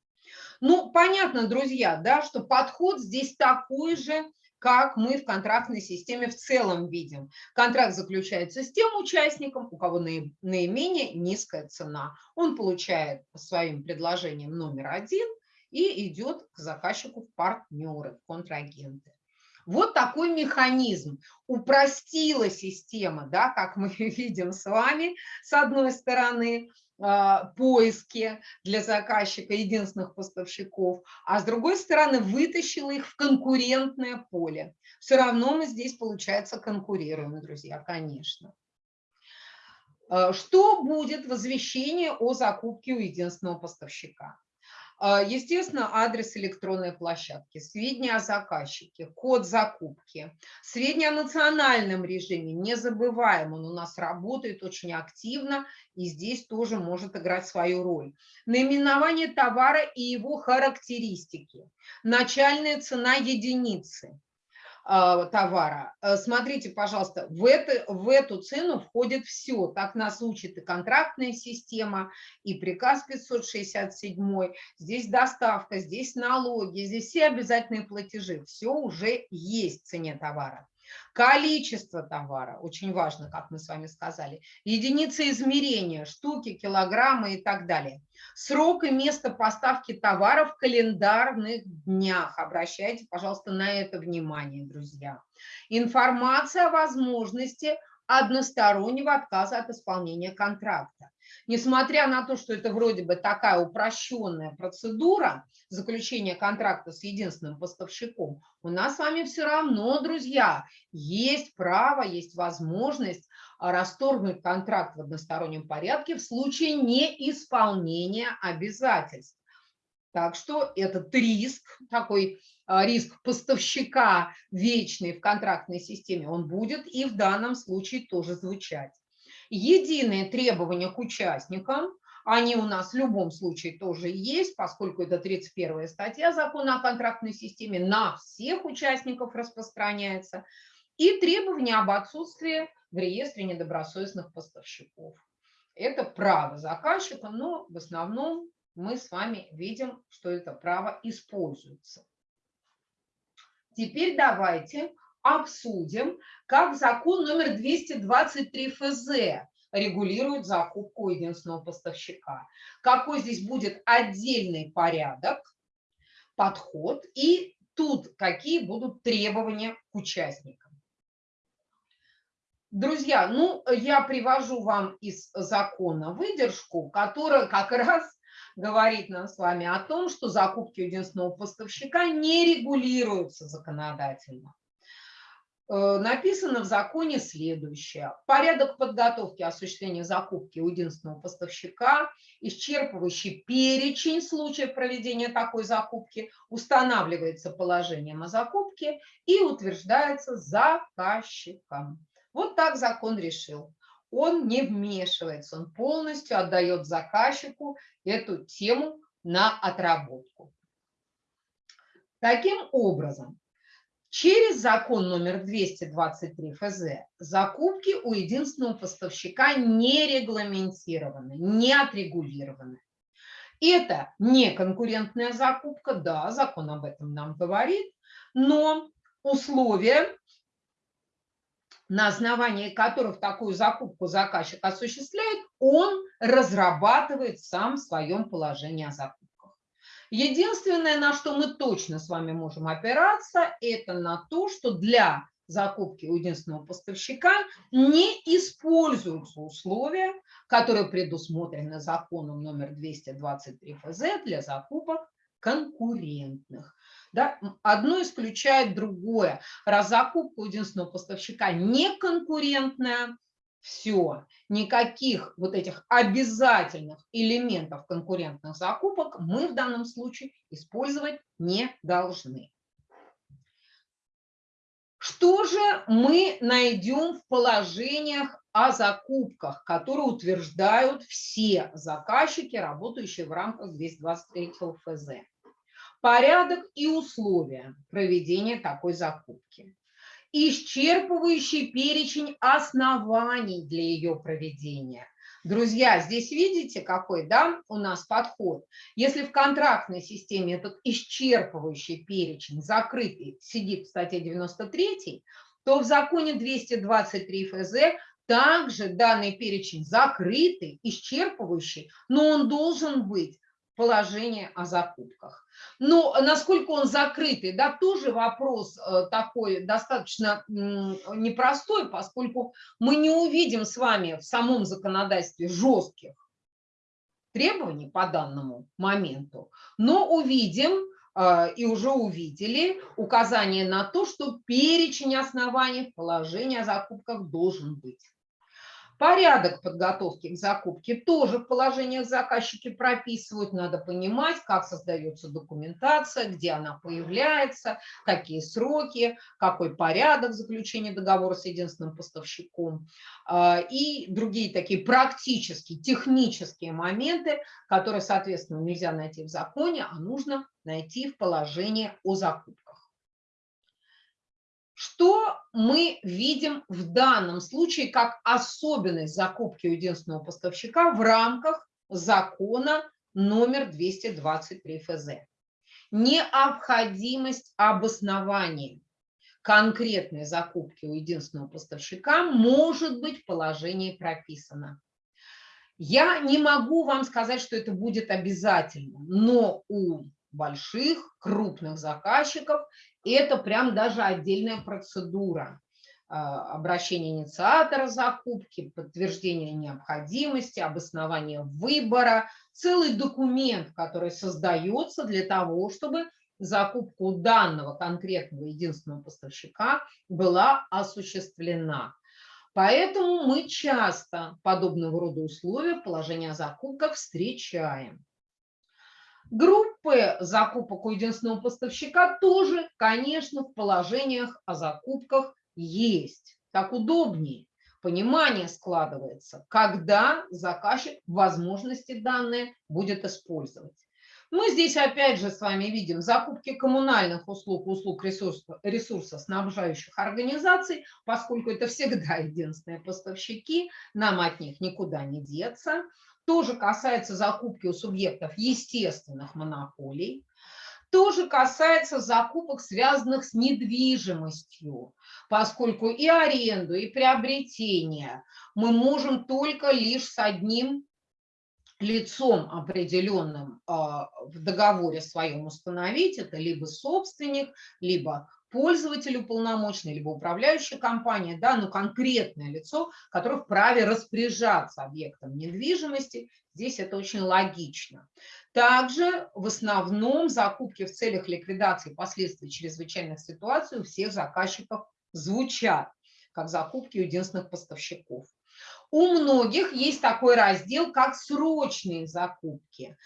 Ну, понятно, друзья, да, что подход здесь такой же, как мы в контрактной системе в целом видим. Контракт заключается с тем участником, у кого наименее низкая цена. Он получает своим предложением номер один и идет к заказчику в партнеры, в контрагенты. Вот такой механизм. Упростила система, да, как мы [LAUGHS] видим с вами, с одной стороны, поиске для заказчика единственных поставщиков, а с другой стороны вытащила их в конкурентное поле. Все равно мы здесь, получается, конкурируем, друзья, конечно. А, что будет в извещении о закупке у единственного поставщика? А, естественно, адрес электронной площадки, сведения о заказчике, код закупки, сведения о национальном режиме. Не забываем, он у нас работает очень активно и здесь тоже может играть свою роль. Наименование товара и его характеристики, начальная цена единицы, товара. Э, смотрите, пожалуйста, в, это, в эту цену входит все. Так нас учит и контрактная система, и приказ 567, здесь доставка, здесь налоги, здесь все обязательные платежи. Все уже есть в цене товара. Количество товара, очень важно, как мы с вами сказали, единицы измерения, штуки, килограммы и так далее. Срок и место поставки товара в календарных днях. Обращайте, пожалуйста, на это внимание, друзья. Информация о возможности одностороннего отказа от исполнения контракта. Несмотря на то, что это вроде бы такая упрощенная процедура заключения контракта с единственным поставщиком, у нас с вами все равно, друзья, есть право, есть возможность расторгнуть контракт в одностороннем порядке в случае неисполнения обязательств. Так что этот риск, такой а, риск поставщика вечный в контрактной системе, он будет и в данном случае тоже звучать. Единые требования к участникам, они у нас в любом случае тоже есть, поскольку это 31 статья закона о контрактной системе, на всех участников распространяется. И требования об отсутствии в реестре недобросовестных поставщиков. Это право заказчика, но в основном мы с вами видим, что это право используется. Теперь давайте обсудим, как закон номер 223 ФЗ регулирует закупку единственного поставщика. Какой здесь будет отдельный порядок, подход и тут какие будут требования к участникам. Друзья, ну, я привожу вам из закона выдержку, которая как раз говорит нам с вами о том, что закупки единственного поставщика не регулируются законодательно. Э, написано в законе следующее. Порядок подготовки осуществления закупки у единственного поставщика, исчерпывающий перечень случаев проведения такой закупки, устанавливается положением о закупке и утверждается заказчиком. Вот так закон решил он не вмешивается, он полностью отдает заказчику эту тему на отработку. Таким образом, через закон номер 223 ФЗ закупки у единственного поставщика не регламентированы, не отрегулированы. Это не конкурентная закупка, да, закон об этом нам говорит, но условия на основании которых такую закупку заказчик осуществляет, он разрабатывает сам в своем положении о закупках. Единственное, на что мы точно с вами можем опираться, это на то, что для закупки у единственного поставщика не используются условия, которые предусмотрены законом номер 223 ФЗ для закупок конкурентных. Да? Одно исключает другое. Раз закупка у единственного поставщика не конкурентная, все, никаких вот этих обязательных элементов конкурентных закупок мы в данном случае использовать не должны. Что же мы найдем в положениях о закупках, которые утверждают все заказчики, работающие в рамках 223 ФЗ? порядок и условия проведения такой закупки, исчерпывающий перечень оснований для ее проведения. Друзья, здесь видите, какой да, у нас подход. Если в контрактной системе этот исчерпывающий перечень закрытый сидит в статье 93, то в законе 223 ФЗ также данный перечень закрытый, исчерпывающий, но он должен быть положение о закупках. Но насколько он закрытый, да, тоже вопрос э, такой достаточно непростой, поскольку мы не увидим с вами в самом законодательстве жестких требований по данному моменту, но увидим э, и уже увидели указание на то, что перечень оснований положения о закупках должен быть. Порядок подготовки к закупке тоже в положениях заказчики прописывают. Надо понимать, как создается документация, где она появляется, какие сроки, какой порядок заключения договора с единственным поставщиком а, и другие такие практические, технические моменты, которые, соответственно, нельзя найти в законе, а нужно найти в положении о закупке. Что мы видим в данном случае как особенность закупки у единственного поставщика в рамках закона номер 223 ФЗ? Необходимость обоснования. конкретной закупки у единственного поставщика может быть в положении прописано. Я не могу вам сказать, что это будет обязательно, но у больших, крупных заказчиков это прям даже отдельная процедура а, обращение инициатора закупки, подтверждение необходимости, обоснование выбора, целый документ, который создается для того, чтобы закупка у данного конкретного единственного поставщика была осуществлена. Поэтому мы часто подобного рода условия в положении о закупках встречаем. Группы закупок у единственного поставщика тоже, конечно, в положениях о закупках есть. Так удобнее. Понимание складывается, когда заказчик возможности данные будет использовать. Мы здесь опять же с вами видим закупки коммунальных услуг, услуг ресурса, ресурсоснабжающих организаций, поскольку это всегда [LAUGHS] единственные поставщики, нам от них никуда не деться. Тоже касается закупки у субъектов естественных монополий. Тоже касается закупок, связанных с недвижимостью, поскольку и аренду, и приобретение мы можем только лишь с одним лицом определенным а, в договоре своем установить, это либо собственник, либо пользователь уполномоченный, либо управляющая компания, да, но конкретное лицо, которое вправе распоряжаться объектом недвижимости, здесь это очень логично. Также в основном закупки в целях ликвидации последствий чрезвычайных ситуаций у всех заказчиков звучат, как закупки единственных поставщиков. У многих есть такой раздел, как срочные закупки.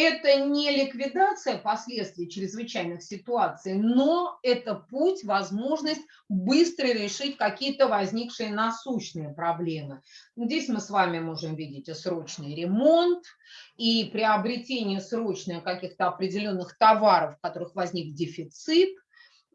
Это не ликвидация последствий чрезвычайных ситуаций, но это путь, возможность быстро решить какие-то возникшие насущные проблемы. Здесь мы с вами можем видеть и срочный ремонт, и приобретение срочно каких-то определенных товаров, в которых возник дефицит –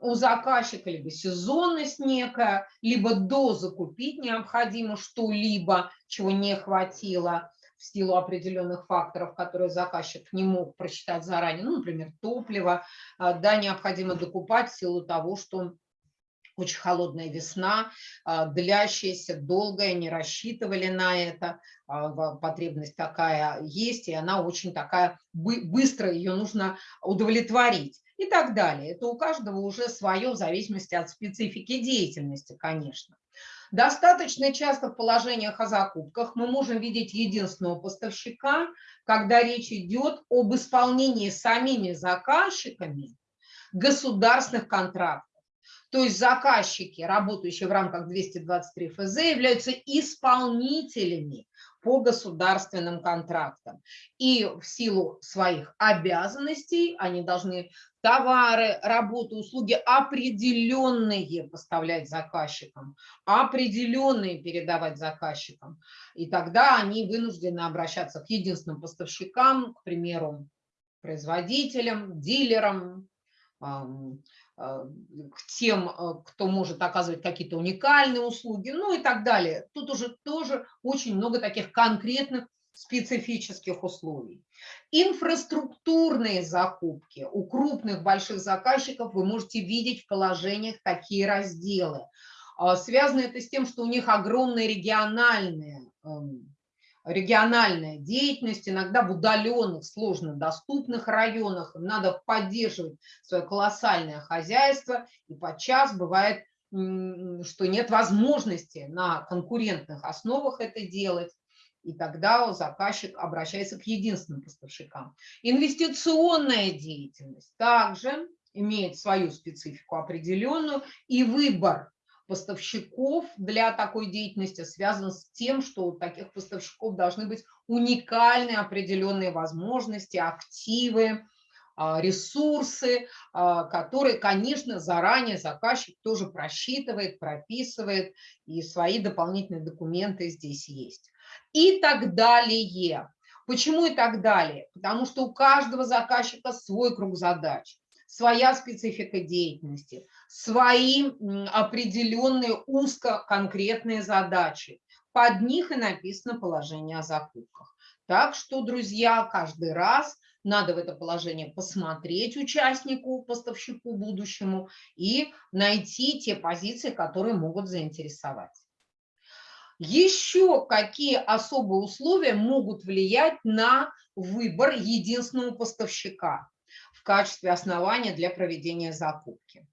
у заказчика либо сезонность некая, либо дозакупить необходимо что-либо, чего не хватило в силу определенных факторов, которые заказчик не мог просчитать заранее, ну, например, топливо, а, да, необходимо докупать в силу того, что очень холодная весна, а, длящаяся, долгая, не рассчитывали на это, а, потребность такая есть, и она очень такая, быстро ее нужно удовлетворить и так далее. Это у каждого уже свое в зависимости от специфики деятельности, конечно. Достаточно часто в положениях о закупках мы можем видеть единственного поставщика, когда речь идет об исполнении самими заказчиками государственных контрактов. То есть заказчики, работающие в рамках 223 ФЗ, являются исполнителями по государственным контрактам. И в силу своих обязанностей они должны товары, работы, услуги определенные поставлять заказчикам, определенные передавать заказчикам. И тогда они вынуждены обращаться к единственным поставщикам, к примеру, производителям, дилерам, к тем, э, кто может оказывать какие-то уникальные услуги, ну и так далее. Тут уже тоже очень много таких конкретных специфических условий. Инфраструктурные закупки у крупных больших заказчиков вы можете видеть в положениях такие разделы. А, связано это с тем, что у них огромные региональные эм, региональная деятельность, иногда в удаленных, сложно доступных районах, надо поддерживать свое колоссальное хозяйство, и подчас бывает, что нет возможности на конкурентных основах это делать, и тогда заказчик обращается к единственным поставщикам. Инвестиционная деятельность также имеет свою специфику определенную, и выбор поставщиков для такой деятельности связан с тем, что у таких поставщиков должны быть уникальные определенные возможности, активы, а, ресурсы, а, которые, конечно, заранее заказчик тоже просчитывает, прописывает, и свои дополнительные документы здесь есть. И так далее. Почему и так далее? Потому что у каждого заказчика свой круг задач своя специфика деятельности, свои определенные узко-конкретные задачи. Под них и написано положение о закупках. Так что, друзья, каждый раз надо в это положение посмотреть участнику, поставщику будущему и найти те позиции, которые могут заинтересовать. Еще какие особые условия могут влиять на выбор единственного поставщика в качестве основания для проведения закупки?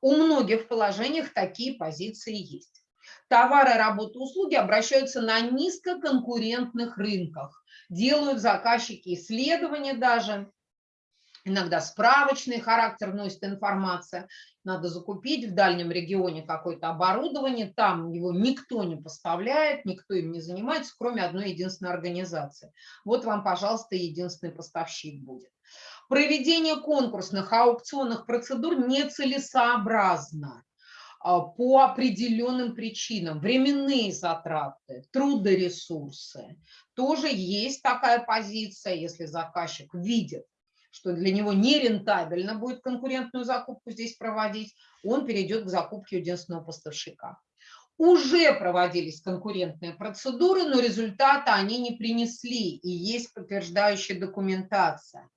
У многих положениях такие позиции есть. Товары, работы, услуги обращаются на низкоконкурентных рынках, делают заказчики исследования даже, иногда справочный характер носит информация. Надо закупить в дальнем регионе какое-то оборудование, там его никто не поставляет, никто им не занимается, кроме одной единственной организации. Вот вам, пожалуйста, единственный поставщик будет. Проведение конкурсных аукционных процедур нецелесообразно а, по определенным причинам. Временные затраты, трудоресурсы. Тоже есть такая позиция, если заказчик видит, что для него нерентабельно будет конкурентную закупку здесь проводить, он перейдет к закупке единственного поставщика. Уже проводились конкурентные процедуры, но результата они не принесли, и есть подтверждающая документация.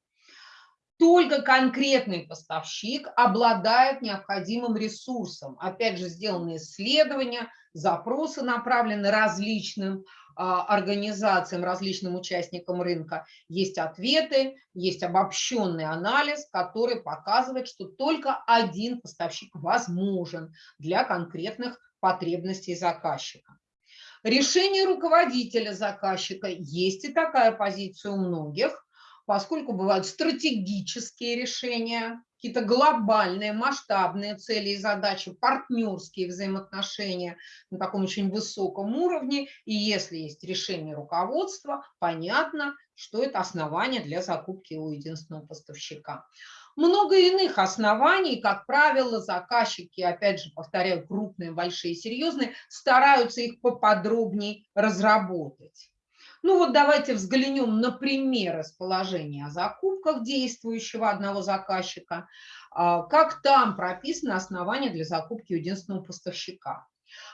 Только конкретный поставщик обладает необходимым ресурсом. Опять же, сделаны исследования, запросы направлены различным а, организациям, различным участникам рынка. Есть ответы, есть обобщенный анализ, который показывает, что только один поставщик возможен для конкретных потребностей заказчика. Решение руководителя заказчика, есть и такая позиция у многих, поскольку бывают стратегические решения, какие-то глобальные, масштабные цели и задачи, партнерские взаимоотношения на таком очень высоком уровне. И если есть решение руководства, понятно, что это основание для закупки у единственного поставщика. Много иных оснований, как правило, заказчики, опять же, повторяю, крупные, большие, серьезные, стараются их поподробнее разработать. Ну вот давайте взглянем на пример расположения о закупках действующего одного заказчика, а, как там прописано основание для закупки единственного поставщика.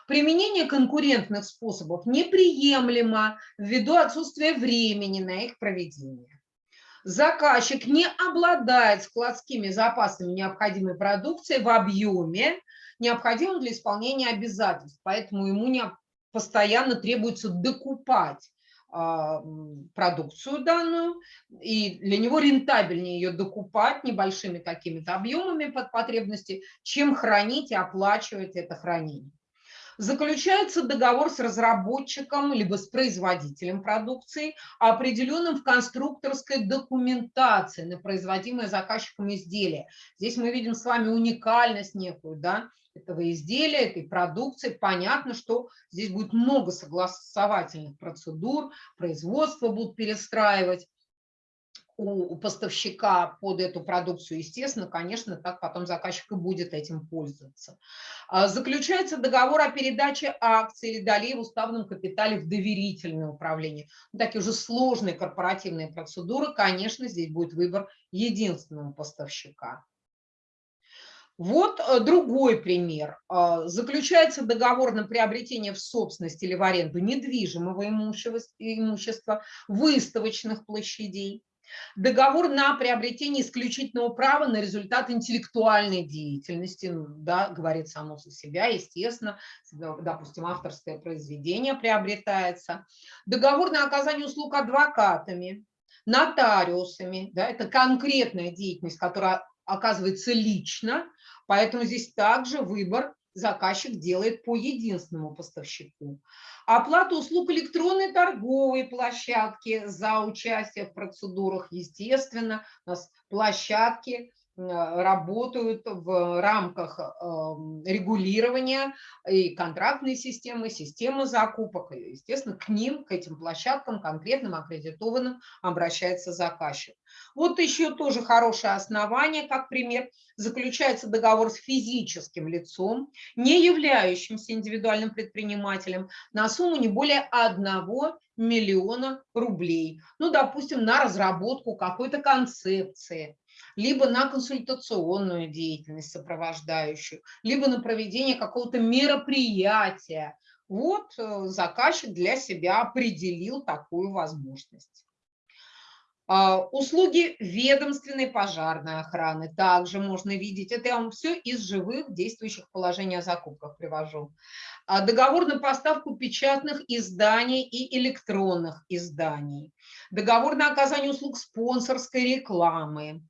Применение конкурентных способов неприемлемо ввиду отсутствия времени на их проведение. Заказчик не обладает складскими запасами необходимой продукции в объеме, необходимом для исполнения обязательств, поэтому ему не постоянно требуется докупать продукцию данную, и для него рентабельнее ее докупать небольшими какими-то объемами под потребности, чем хранить и оплачивать это хранение. Заключается договор с разработчиком либо с производителем продукции, определенным в конструкторской документации на производимое заказчиком изделие. Здесь мы видим с вами уникальность некую, да, этого изделия, этой продукции. Понятно, что здесь будет много согласовательных процедур, производство будут перестраивать у поставщика под эту продукцию, естественно, конечно, так потом заказчик и будет этим пользоваться. А, заключается договор о передаче акций или долей в уставном капитале в доверительное управление. Ну, такие уже сложные корпоративные процедуры, конечно, здесь будет выбор единственного поставщика. Вот э, другой пример. А, заключается договор на приобретение в собственность или в аренду недвижимого имущества, выставочных площадей. Договор на приобретение исключительного права на результат интеллектуальной деятельности, ну, да, говорит само за себя, естественно, допустим, авторское произведение приобретается. Договор на оказание услуг адвокатами, нотариусами, да, это конкретная деятельность, которая оказывается лично, Поэтому здесь также выбор заказчик делает по единственному поставщику. Оплата услуг электронной торговой площадки за участие в процедурах, естественно, у нас площадки работают в рамках регулирования и контрактной системы, системы закупок. И, естественно, к ним, к этим площадкам, конкретным аккредитованным, обращается заказчик. Вот еще тоже хорошее основание, как пример, заключается договор с физическим лицом, не являющимся индивидуальным предпринимателем, на сумму не более 1 миллиона рублей. Ну, допустим, на разработку какой-то концепции, либо на консультационную деятельность сопровождающую, либо на проведение какого-то мероприятия. Вот э, заказчик для себя определил такую возможность. А, услуги ведомственной пожарной охраны также можно видеть. Это я вам все из живых действующих положений о закупках привожу. А, договор на поставку печатных изданий и электронных изданий. Договор на оказание услуг спонсорской рекламы.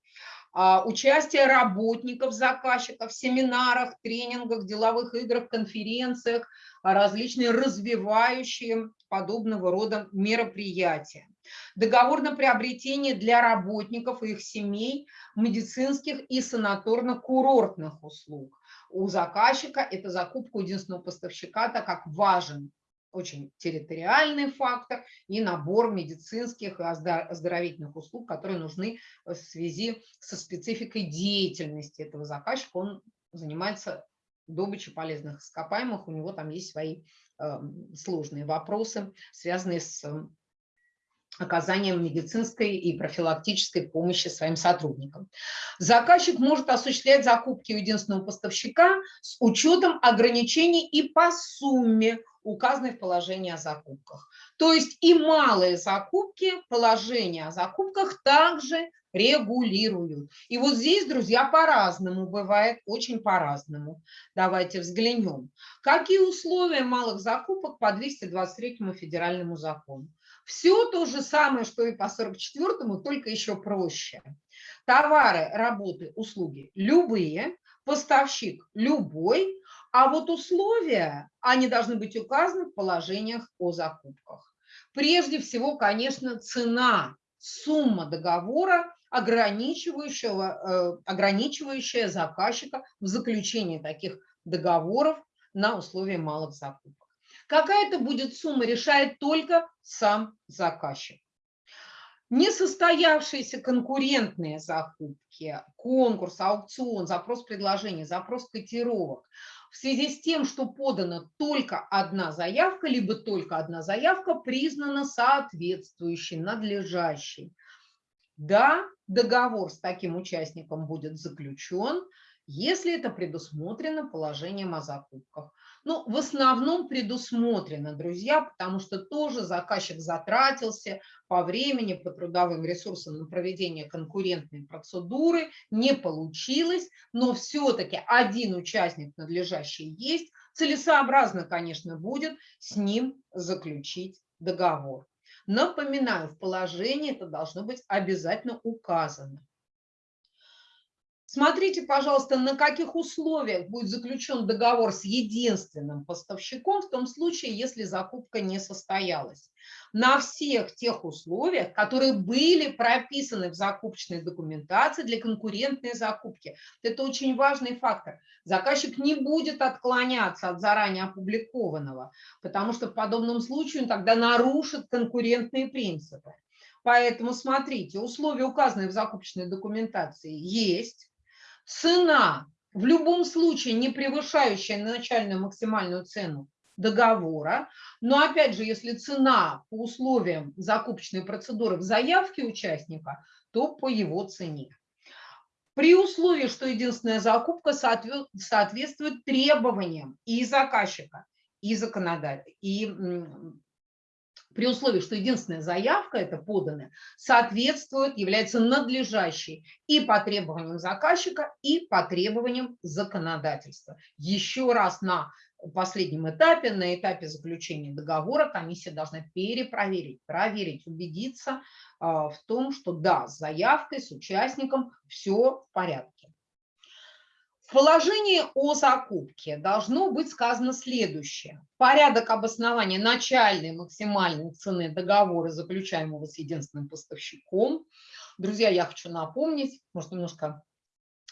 А, участие работников, заказчиков в семинарах, тренингах, деловых играх, конференциях, различные развивающие подобного рода мероприятия договор на приобретение для работников и их семей медицинских и санаторно-курортных услуг. У заказчика это закупка у единственного поставщика, так как важен очень территориальный фактор и набор медицинских и оздоровительных услуг, которые нужны в связи со спецификой деятельности этого заказчика. Он занимается добычей полезных ископаемых, у него там есть свои э, сложные вопросы, связанные с оказанием медицинской и профилактической помощи своим сотрудникам. Заказчик может осуществлять закупки у единственного поставщика с учетом ограничений и по сумме, указанной в положении о закупках. То есть и малые закупки, положение о закупках также регулируют. И вот здесь, друзья, по-разному бывает, очень по-разному. Давайте взглянем. Какие условия малых закупок по 223 федеральному закону? Все то же самое, что и по 44-му, только еще проще. Товары, работы, услуги любые, поставщик любой, а вот условия, они должны быть указаны в положениях о закупках. Прежде всего, конечно, цена, сумма договора, ограничивающего, э, ограничивающая заказчика в заключении таких договоров на условия малых закупок. Какая это будет сумма, решает только сам заказчик. Несостоявшиеся конкурентные закупки, конкурс, аукцион, запрос предложения, запрос котировок в связи с тем, что подана только одна заявка, либо только одна заявка признана соответствующей, надлежащей. Да, договор с таким участником будет заключен, если это предусмотрено положением о закупках. Ну, в основном предусмотрено, друзья, потому что тоже заказчик затратился по времени, по трудовым ресурсам на проведение конкурентной процедуры, не получилось, но все-таки один участник надлежащий есть, целесообразно, конечно, будет с ним заключить договор. Напоминаю, в положении это должно быть обязательно указано. Смотрите, пожалуйста, на каких условиях будет заключен договор с единственным поставщиком в том случае, если закупка не состоялась. На всех тех условиях, которые были прописаны в закупочной документации для конкурентной закупки. Это очень важный фактор. Заказчик не будет отклоняться от заранее опубликованного, потому что в подобном случае он тогда нарушит конкурентные принципы. Поэтому смотрите, условия, указанные в закупочной документации, есть цена в любом случае не превышающая начальную максимальную цену договора, но опять же, если цена по условиям закупочной процедуры в заявке участника, то по его цене. При условии, что единственная закупка соответствует требованиям и заказчика, и законодателя, и при условии, что единственная заявка, это поданная, соответствует, является надлежащей и по требованиям заказчика, и по требованиям законодательства. Еще раз на последнем этапе, на этапе заключения договора, комиссия должна перепроверить, проверить, убедиться а, в том, что да, с заявкой, с участником все в порядке. В положении о закупке должно быть сказано следующее. Порядок обоснования начальной максимальной цены договора, заключаемого с единственным поставщиком. Друзья, я хочу напомнить, может, немножко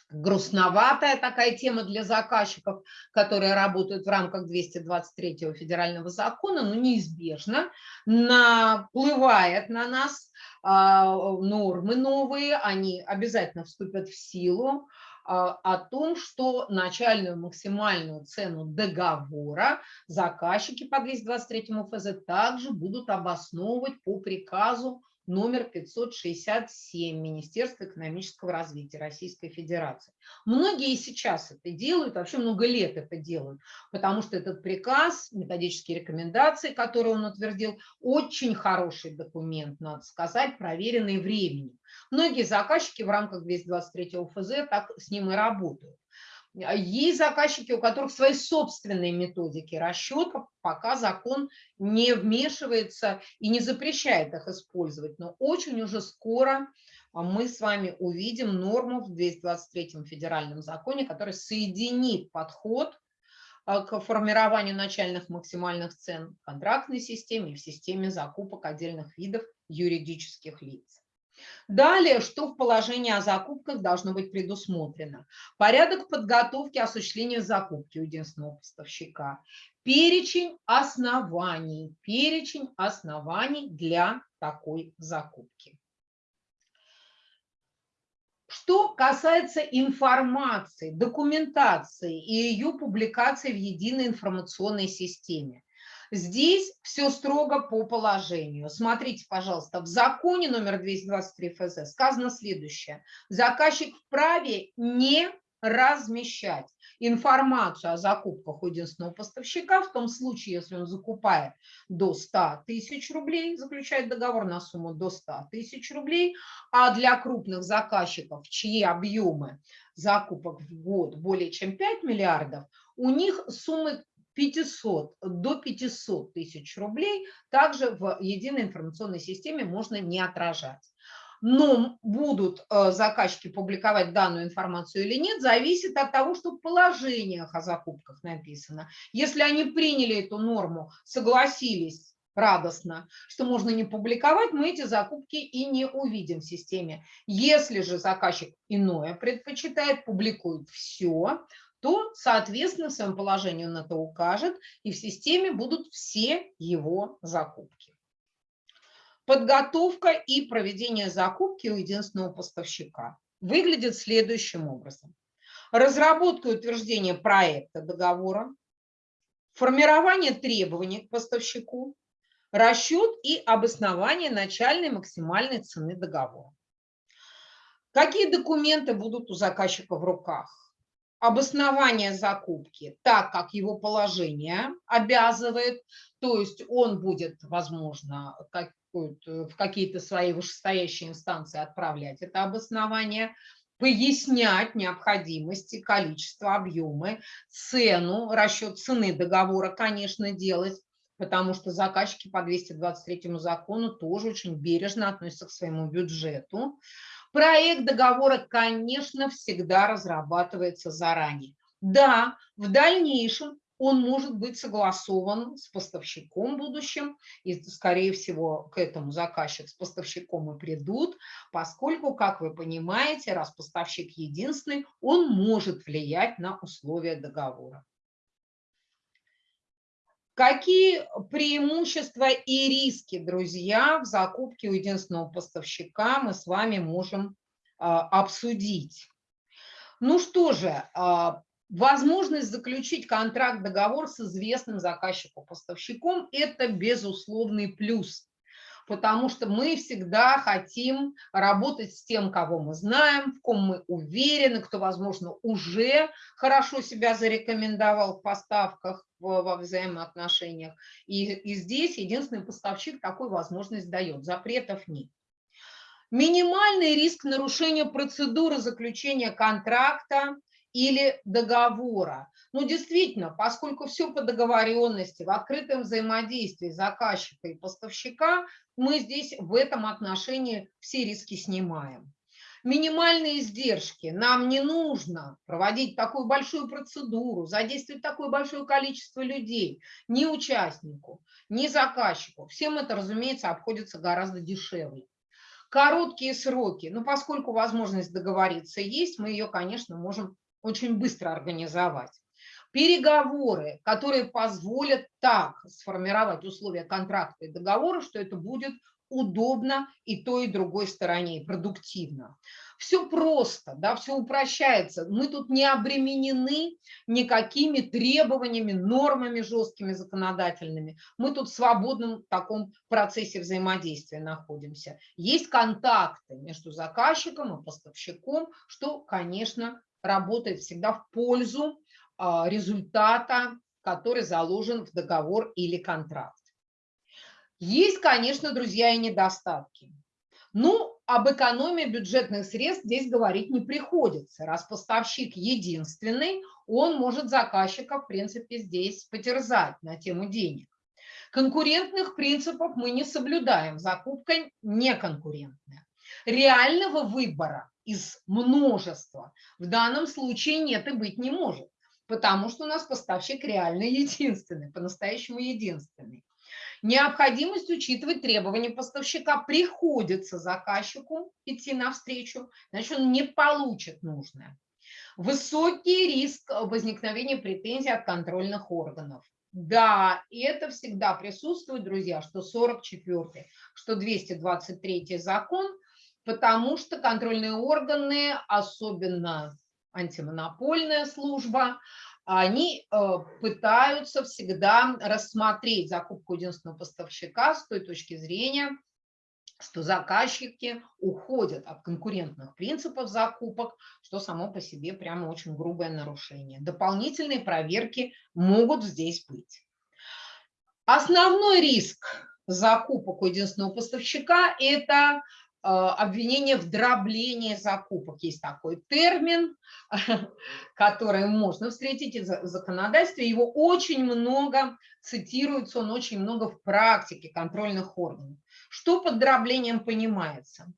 грустноватая такая тема для заказчиков, которые работают в рамках 223 федерального закона, но неизбежно наплывает на нас э, нормы новые, они обязательно вступят в силу. А, о том, что начальную максимальную цену договора заказчики по 223 ФЗ также будут обосновывать по приказу номер 567 Министерства экономического развития Российской Федерации. Многие сейчас это делают, вообще много лет это делают, потому что этот приказ, методические рекомендации, которые он утвердил, очень хороший документ, надо сказать, проверенный временем. Многие заказчики в рамках 223 ФЗ так с ним и работают. А есть заказчики, у которых свои собственные методики расчета, пока закон не вмешивается и не запрещает их использовать. Но очень уже скоро а, мы с вами увидим норму в 223 федеральном законе, которая соединит подход а, к формированию начальных максимальных цен в контрактной системе и в системе закупок отдельных видов юридических лиц. Далее, что в положении о закупках должно быть предусмотрено? Порядок подготовки осуществления закупки у единственного поставщика. Перечень оснований. Перечень оснований для такой закупки. Что касается информации, документации и ее публикации в единой информационной системе. Здесь все строго по положению. Смотрите, пожалуйста, в законе номер 223 ФЗ сказано следующее. Заказчик вправе не размещать информацию о закупках у единственного поставщика в том случае, если он закупает до 100 тысяч рублей, заключает договор на сумму до 100 тысяч рублей, а для крупных заказчиков, чьи объемы закупок в год более чем 5 миллиардов, у них суммы 500 до 500 тысяч рублей также в единой информационной системе можно не отражать. Но будут э, заказчики публиковать данную информацию или нет, зависит от того, что в положениях о закупках написано. Если они приняли эту норму, согласились радостно, что можно не публиковать, мы эти закупки и не увидим в системе. Если же заказчик иное предпочитает, публикует все, то, соответственно, в своем положении он это укажет, и в системе будут все его закупки. Подготовка и проведение закупки у единственного поставщика выглядит следующим образом. Разработка и утверждение проекта договора, формирование требований к поставщику, расчет и обоснование начальной максимальной цены договора. Какие документы будут у заказчика в руках? Обоснование закупки так, как его положение обязывает, то есть он будет, возможно, в какие-то свои вышестоящие инстанции отправлять это обоснование, пояснять необходимости, количество, объемы, цену, расчет цены договора, конечно, делать, потому что заказчики по 223 закону тоже очень бережно относятся к своему бюджету. Проект договора, конечно, всегда разрабатывается заранее. Да, в дальнейшем он может быть согласован с поставщиком будущим, и, скорее всего, к этому заказчик с поставщиком и придут, поскольку, как вы понимаете, раз поставщик единственный, он может влиять на условия договора. Какие преимущества и риски, друзья, в закупке у единственного поставщика мы с вами можем а, обсудить? Ну что же, а, возможность заключить контракт-договор с известным заказчиком-поставщиком – это безусловный плюс потому что мы всегда хотим работать с тем, кого мы знаем, в ком мы уверены, кто, возможно, уже хорошо себя зарекомендовал в поставках, во взаимоотношениях. И, и здесь единственный поставщик такую возможность дает, запретов нет. Минимальный риск нарушения процедуры заключения контракта или договора. Ну, действительно, поскольку все по договоренности, в открытом взаимодействии заказчика и поставщика, мы здесь в этом отношении все риски снимаем. Минимальные издержки. Нам не нужно проводить такую большую процедуру, задействовать такое большое количество людей, ни участнику, ни заказчику. Всем это, разумеется, обходится гораздо дешевле. Короткие сроки. Ну, поскольку возможность договориться есть, мы ее, конечно, можем очень быстро организовать переговоры, которые позволят так сформировать условия контракта и договора, что это будет удобно и той, и другой стороне, и продуктивно. Все просто, да, все упрощается. Мы тут не обременены никакими требованиями, нормами жесткими законодательными. Мы тут в свободном таком процессе взаимодействия находимся. Есть контакты между заказчиком и поставщиком, что, конечно, работает всегда в пользу а, результата, который заложен в договор или контракт. Есть, конечно, друзья, и недостатки. Ну, об экономии бюджетных средств здесь говорить не приходится. Раз поставщик единственный, он может заказчика, в принципе, здесь потерзать на тему денег. Конкурентных принципов мы не соблюдаем, закупка неконкурентная. Реального выбора из множества в данном случае нет и быть не может, потому что у нас поставщик реально единственный, по-настоящему единственный. Необходимость учитывать требования поставщика приходится заказчику идти навстречу, значит, он не получит нужное. Высокий риск возникновения претензий от контрольных органов. Да, и это всегда присутствует, друзья, что 44 что 223 закон, потому что контрольные органы, особенно антимонопольная служба, они э, пытаются всегда рассмотреть закупку единственного поставщика с той точки зрения, что заказчики уходят от конкурентных принципов закупок, что само по себе прямо очень грубое нарушение. Дополнительные проверки могут здесь быть. Основной риск закупок у единственного поставщика – это обвинение в дроблении закупок. Есть такой термин, [LAUGHS] который можно встретить в законодательстве. Его очень много цитируется, он очень много в практике контрольных органов. Что под дроблением понимается?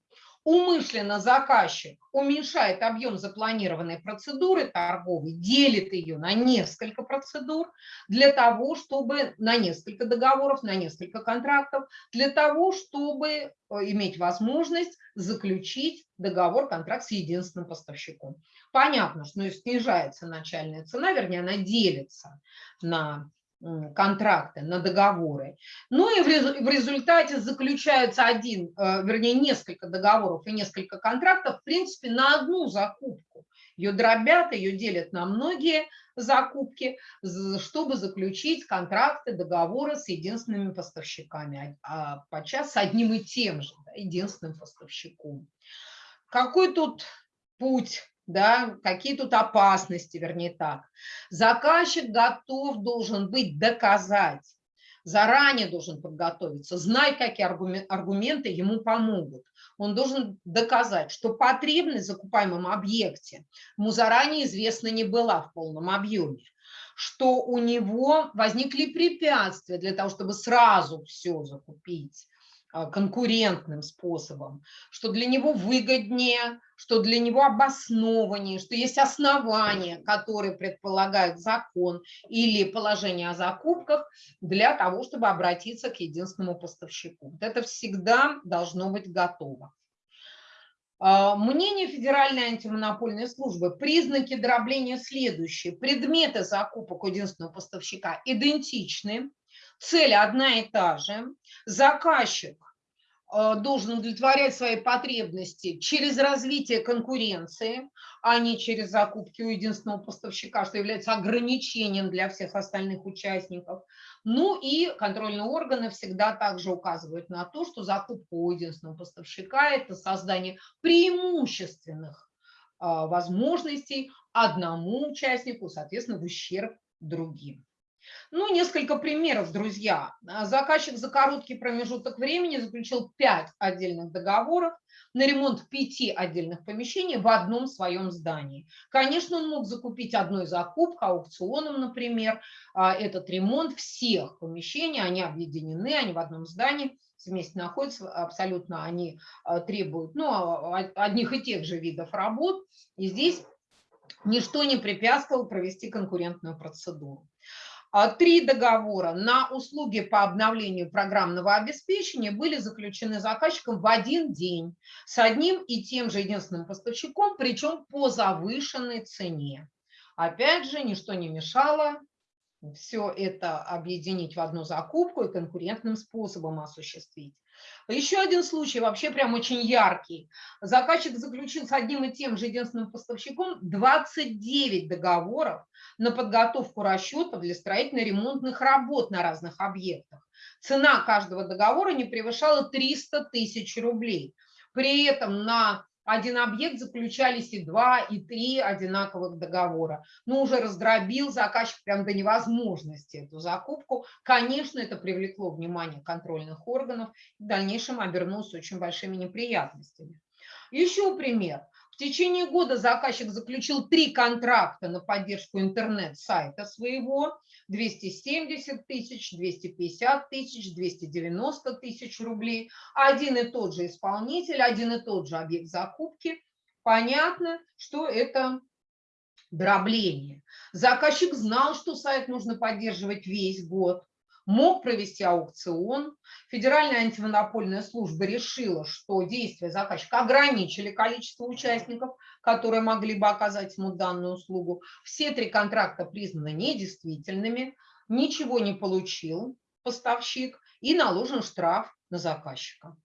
Умышленно заказчик уменьшает объем запланированной процедуры торговой, делит ее на несколько процедур для того, чтобы на несколько договоров, на несколько контрактов, для того, чтобы э, иметь возможность заключить договор, контракт с единственным поставщиком. Понятно, что снижается начальная цена, вернее, она делится на контракты, на договоры. Ну и в результате заключается один, э, вернее, несколько договоров и несколько контрактов, в принципе, на одну закупку. Ее дробят, ее делят на многие закупки, чтобы заключить контракты, договоры с единственными поставщиками, а подчас с одним и тем же, единственным поставщиком. Какой тут путь да, какие тут опасности, вернее так. Заказчик готов должен быть доказать, заранее должен подготовиться, знать, какие аргументы ему помогут. Он должен доказать, что потребность в закупаемом объекте ему заранее известна не была в полном объеме, что у него возникли препятствия для того, чтобы сразу все закупить, конкурентным способом, что для него выгоднее, что для него обоснованнее, что есть основания, которые предполагают закон или положение о закупках для того, чтобы обратиться к единственному поставщику. Это всегда должно быть готово. А, мнение Федеральной антимонопольной службы. Признаки дробления следующие. Предметы закупок у единственного поставщика идентичны, цель одна и та же. Заказчик должен удовлетворять свои потребности через развитие конкуренции, а не через закупки у единственного поставщика, что является ограничением для всех остальных участников. Ну и контрольные органы всегда также указывают на то, что закупка у единственного поставщика – это создание преимущественных э, возможностей одному участнику, соответственно, в ущерб другим. Ну, несколько примеров, друзья. А, заказчик за короткий промежуток времени заключил 5 отдельных договоров на ремонт пяти отдельных помещений в одном своем здании. Конечно, он мог закупить одной закупкой, аукционом, например, а, этот ремонт всех помещений, они объединены, они в одном здании, вместе находятся, абсолютно они а, требуют ну, одних и тех же видов работ, и здесь ничто не препятствовало провести конкурентную процедуру. А, три договора на услуги по обновлению программного обеспечения были заключены заказчиком в один день с одним и тем же единственным поставщиком, причем по завышенной цене. Опять же, ничто не мешало все это объединить в одну закупку и конкурентным способом осуществить. Еще один случай, вообще прям очень яркий. Заказчик заключил с одним и тем же единственным поставщиком 29 договоров на подготовку расчетов для строительно-ремонтных работ на разных объектах. Цена каждого договора не превышала 300 тысяч рублей. При этом на один объект заключались и два, и три одинаковых договора. Но уже раздробил заказчик прям до невозможности эту закупку. Конечно, это привлекло внимание контрольных органов и в дальнейшем обернулось очень большими неприятностями. Еще пример. В течение года заказчик заключил три контракта на поддержку интернет-сайта своего, 270 тысяч, 250 тысяч, 290 тысяч рублей. Один и тот же исполнитель, один и тот же объект закупки. Понятно, что это дробление. Заказчик знал, что сайт нужно поддерживать весь год мог провести аукцион. Федеральная антимонопольная служба решила, что действия заказчика ограничили количество участников, которые могли бы оказать ему данную услугу. Все три контракта признаны недействительными, ничего не получил поставщик и наложен штраф на заказчика.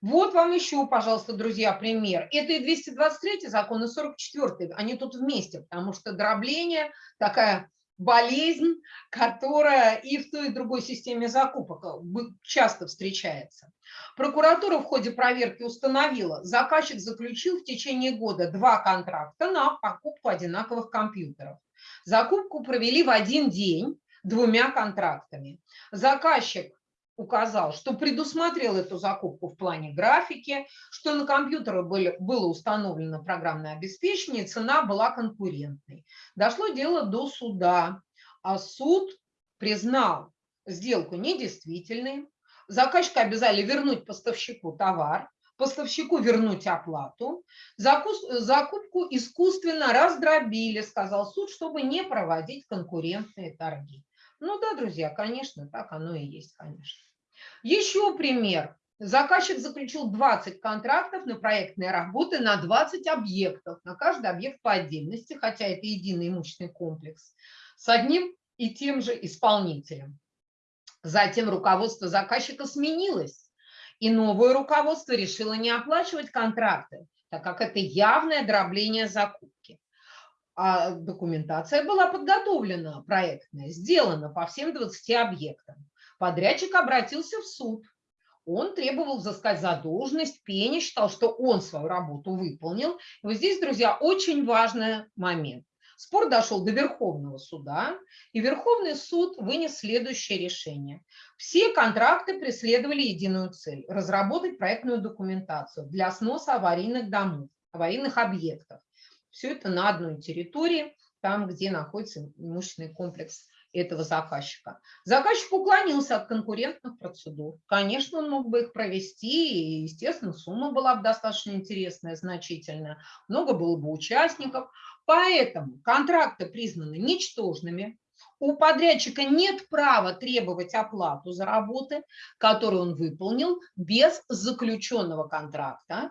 Вот вам еще, пожалуйста, друзья, пример. Это и 223 закон, и 44 они тут вместе, потому что дробление такая болезнь, которая и в той, и другой системе закупок э, часто встречается. Прокуратура в ходе проверки установила, заказчик заключил в течение года два контракта на покупку одинаковых компьютеров. Закупку провели в один день двумя контрактами. Заказчик указал, что предусмотрел эту закупку в плане графики, что на компьютере были, было установлено программное обеспечение, цена была конкурентной. Дошло дело до суда, а суд признал сделку недействительной, заказчика обязали вернуть поставщику товар, поставщику вернуть оплату, закупку искусственно раздробили, сказал суд, чтобы не проводить конкурентные торги. Ну да, друзья, конечно, так оно и есть, конечно. Еще пример. Заказчик заключил 20 контрактов на проектные работы на 20 объектов, на каждый объект по отдельности, хотя это единый имущественный комплекс, с одним и тем же исполнителем. Затем руководство заказчика сменилось, и новое руководство решило не оплачивать контракты, так как это явное дробление закупки. А документация была подготовлена, проектная, сделана по всем 20 объектам. Подрядчик обратился в суд. Он требовал взыскать задолженность, пени, считал, что он свою работу выполнил. И вот здесь, друзья, очень важный момент. Спор дошел до Верховного суда, и Верховный суд вынес следующее решение. Все контракты преследовали единую цель – разработать проектную документацию для сноса аварийных домов, аварийных объектов. Все это на одной территории, там, где находится имущественный комплекс этого заказчика. Заказчик уклонился от конкурентных процедур. Конечно, он мог бы их провести, и, естественно, сумма была бы достаточно интересная, значительная, много было бы участников. Поэтому контракты признаны ничтожными, у подрядчика нет права требовать оплату за работы, которые он выполнил без заключенного контракта,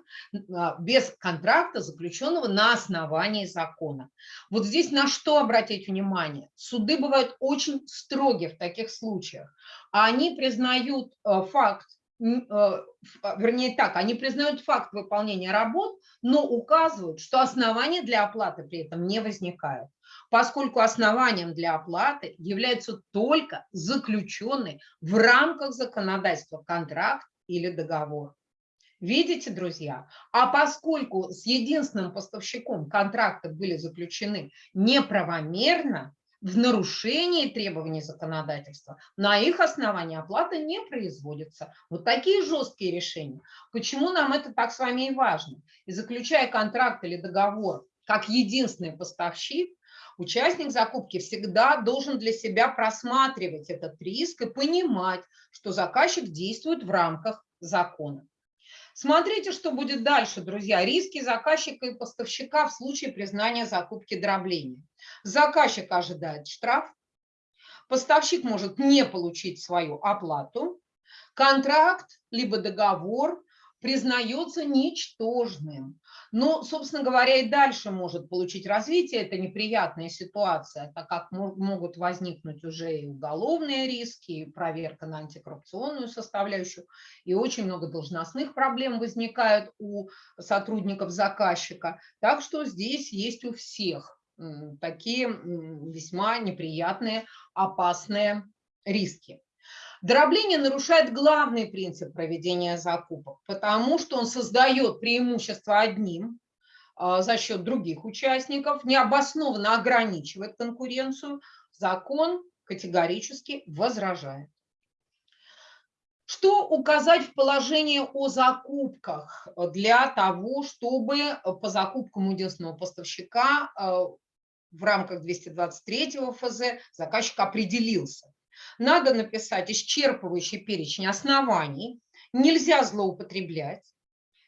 а, без контракта, заключенного на основании закона. Вот здесь на что обратить внимание? Суды бывают очень строги в таких случаях. Они признают э, факт Э, а, вернее так, они признают факт выполнения работ, но указывают, что основания для оплаты при этом не возникают, поскольку основанием для оплаты является только заключенный в рамках законодательства контракт или договор. Видите, друзья? А поскольку с единственным поставщиком контракты были заключены неправомерно, в нарушении требований законодательства, на их основании оплата не производится. Вот такие жесткие решения. Почему нам это так с вами и важно? И заключая контракт или договор как единственный поставщик, участник закупки всегда должен для себя просматривать этот риск и понимать, что заказчик действует в рамках закона. Смотрите, что будет дальше, друзья. Риски заказчика и поставщика в случае признания закупки дробления. Заказчик ожидает штраф, поставщик может не получить свою оплату, контракт либо договор признается ничтожным. Но, собственно говоря, и дальше может получить развитие эта неприятная ситуация, так как могут возникнуть уже и уголовные риски, и проверка на антикоррупционную составляющую, и очень много должностных проблем возникают у сотрудников заказчика. Так что здесь есть у всех такие весьма неприятные, опасные риски. Дробление нарушает главный принцип проведения закупок, потому что он создает преимущество одним а, за счет других участников, необоснованно ограничивает конкуренцию, закон категорически возражает. Что указать в положении о закупках для того, чтобы по закупкам единственного поставщика а, в рамках 223 ФЗ заказчик определился? Надо написать исчерпывающий перечень оснований. Нельзя злоупотреблять,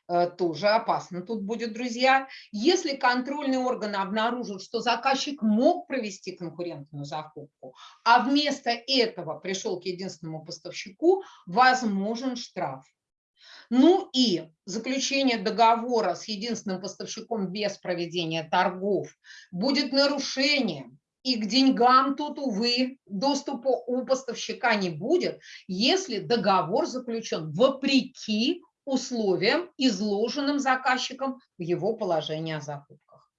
э, тоже опасно тут будет, друзья. Если контрольный орган обнаружит, что заказчик мог провести конкурентную закупку, а вместо этого пришел к единственному поставщику, возможен штраф. Ну и заключение договора с единственным поставщиком без проведения торгов будет нарушением и к деньгам тут, увы, доступа у поставщика не будет, если договор заключен вопреки условиям, изложенным заказчиком в его положении о закупках.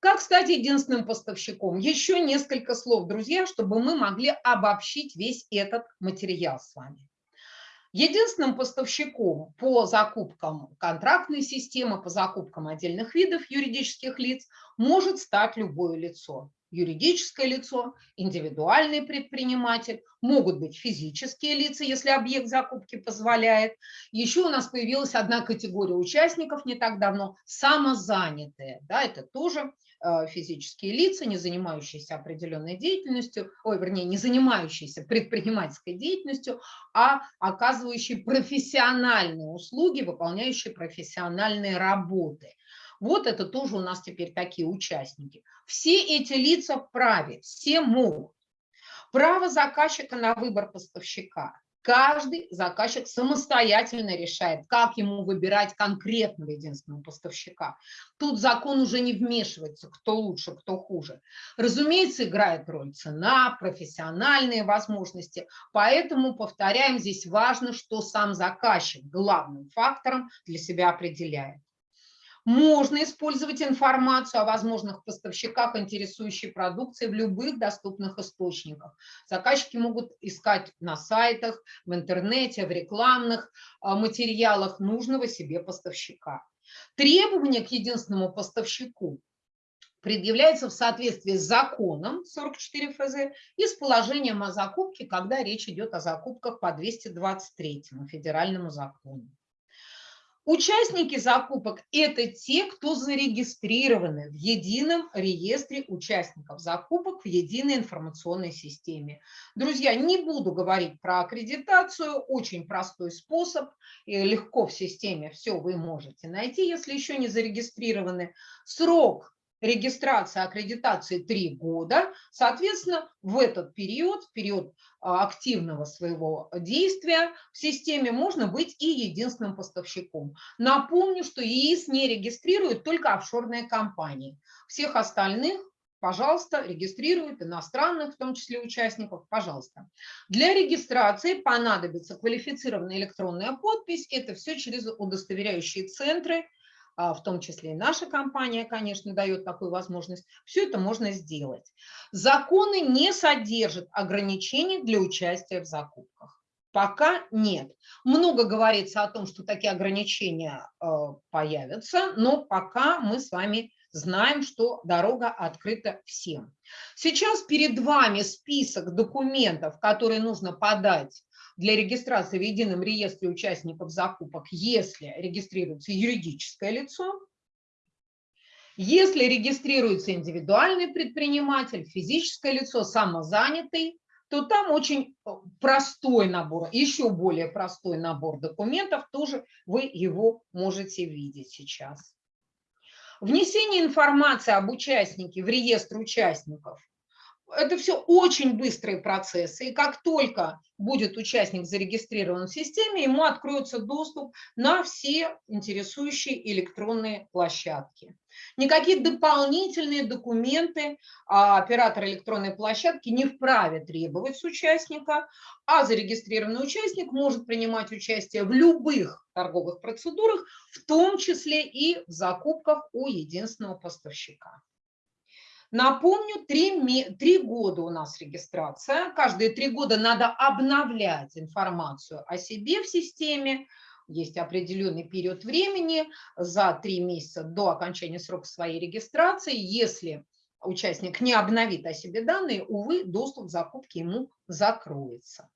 Как стать единственным поставщиком? Еще несколько слов, друзья, чтобы мы могли обобщить весь этот материал с вами. Единственным поставщиком по закупкам контрактной системы, по закупкам отдельных видов юридических лиц может стать любое лицо. Юридическое лицо, индивидуальный предприниматель, могут быть физические лица, если объект закупки позволяет. Еще у нас появилась одна категория участников не так давно – самозанятые. Да, это тоже физические лица, не занимающиеся определенной деятельностью, ой, вернее, не занимающиеся предпринимательской деятельностью, а оказывающие профессиональные услуги, выполняющие профессиональные работы. Вот это тоже у нас теперь такие участники. Все эти лица вправе, все могут. Право заказчика на выбор поставщика. Каждый заказчик самостоятельно решает, как ему выбирать конкретного единственного поставщика. Тут закон уже не вмешивается, кто лучше, кто хуже. Разумеется, играет роль цена, профессиональные возможности. Поэтому, повторяем, здесь важно, что сам заказчик главным фактором для себя определяет. Можно использовать информацию о возможных поставщиках интересующей продукции в любых доступных источниках. Заказчики могут искать на сайтах, в интернете, в рекламных а, материалах нужного себе поставщика. Требования к единственному поставщику предъявляется в соответствии с законом 44 ФЗ и с положением о закупке, когда речь идет о закупках по 223 федеральному закону. Участники закупок – это те, кто зарегистрированы в едином реестре участников закупок в единой информационной системе. Друзья, не буду говорить про аккредитацию, очень простой способ, легко в системе все вы можете найти, если еще не зарегистрированы. Срок регистрация аккредитации 3 года. Соответственно, в этот период, в период а, активного своего действия в системе можно быть и единственным поставщиком. Напомню, что ЕИС не регистрирует только офшорные компании. Всех остальных пожалуйста, регистрируют иностранных, в том числе участников, пожалуйста. Для регистрации понадобится квалифицированная электронная подпись. Это все через удостоверяющие центры, в том числе и наша компания, конечно, дает такую возможность, все это можно сделать. Законы не содержат ограничений для участия в закупках. Пока нет. Много говорится о том, что такие ограничения э, появятся, но пока мы с вами знаем, что дорога открыта всем. Сейчас перед вами список документов, которые нужно подать для регистрации в едином реестре участников закупок, если регистрируется юридическое лицо, если регистрируется индивидуальный предприниматель, физическое лицо, самозанятый, то там очень э, простой набор, еще более простой набор документов, тоже вы его можете видеть сейчас. Внесение информации об участнике в реестр участников это все очень быстрые процессы, и как только будет участник зарегистрирован в системе, ему откроется доступ на все интересующие электронные площадки. Никакие дополнительные документы а, оператор электронной площадки не вправе требовать с участника, а зарегистрированный участник может принимать участие в любых торговых процедурах, в том числе и в закупках у единственного поставщика. Напомню, три, три года у нас регистрация. Каждые три года надо обновлять информацию о себе в системе. Есть определенный период времени за три месяца до окончания срока своей регистрации. Если участник не обновит о себе данные, увы, доступ к закупке ему закроется.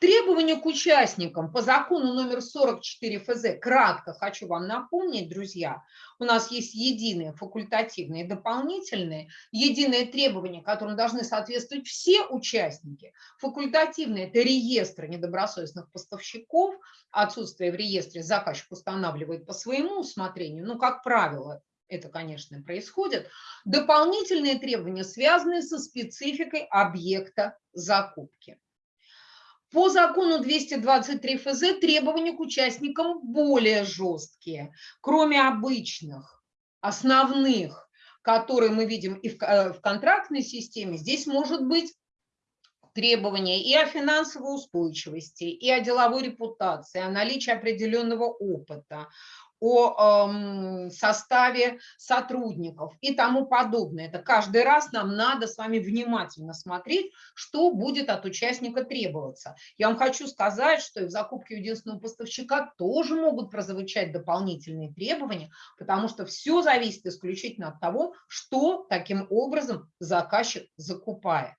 Требования к участникам по закону номер 44 ФЗ, кратко хочу вам напомнить, друзья, у нас есть единые факультативные дополнительные, единые требования, которым должны соответствовать все участники. Факультативные – это реестр недобросовестных поставщиков, отсутствие в реестре заказчик устанавливает по своему усмотрению, ну, как правило, это, конечно, происходит. Дополнительные требования связаны со спецификой объекта закупки. По закону 223 ФЗ требования к участникам более жесткие, кроме обычных, основных, которые мы видим и в, э, в контрактной системе, здесь может быть требования и о финансовой устойчивости, и о деловой репутации, о наличии определенного опыта, о э, составе сотрудников и тому подобное. Это каждый раз нам надо с вами внимательно смотреть, что будет от участника требоваться. Я вам хочу сказать, что и в закупке единственного поставщика тоже могут прозвучать дополнительные требования, потому что все зависит исключительно от того, что таким образом заказчик закупает.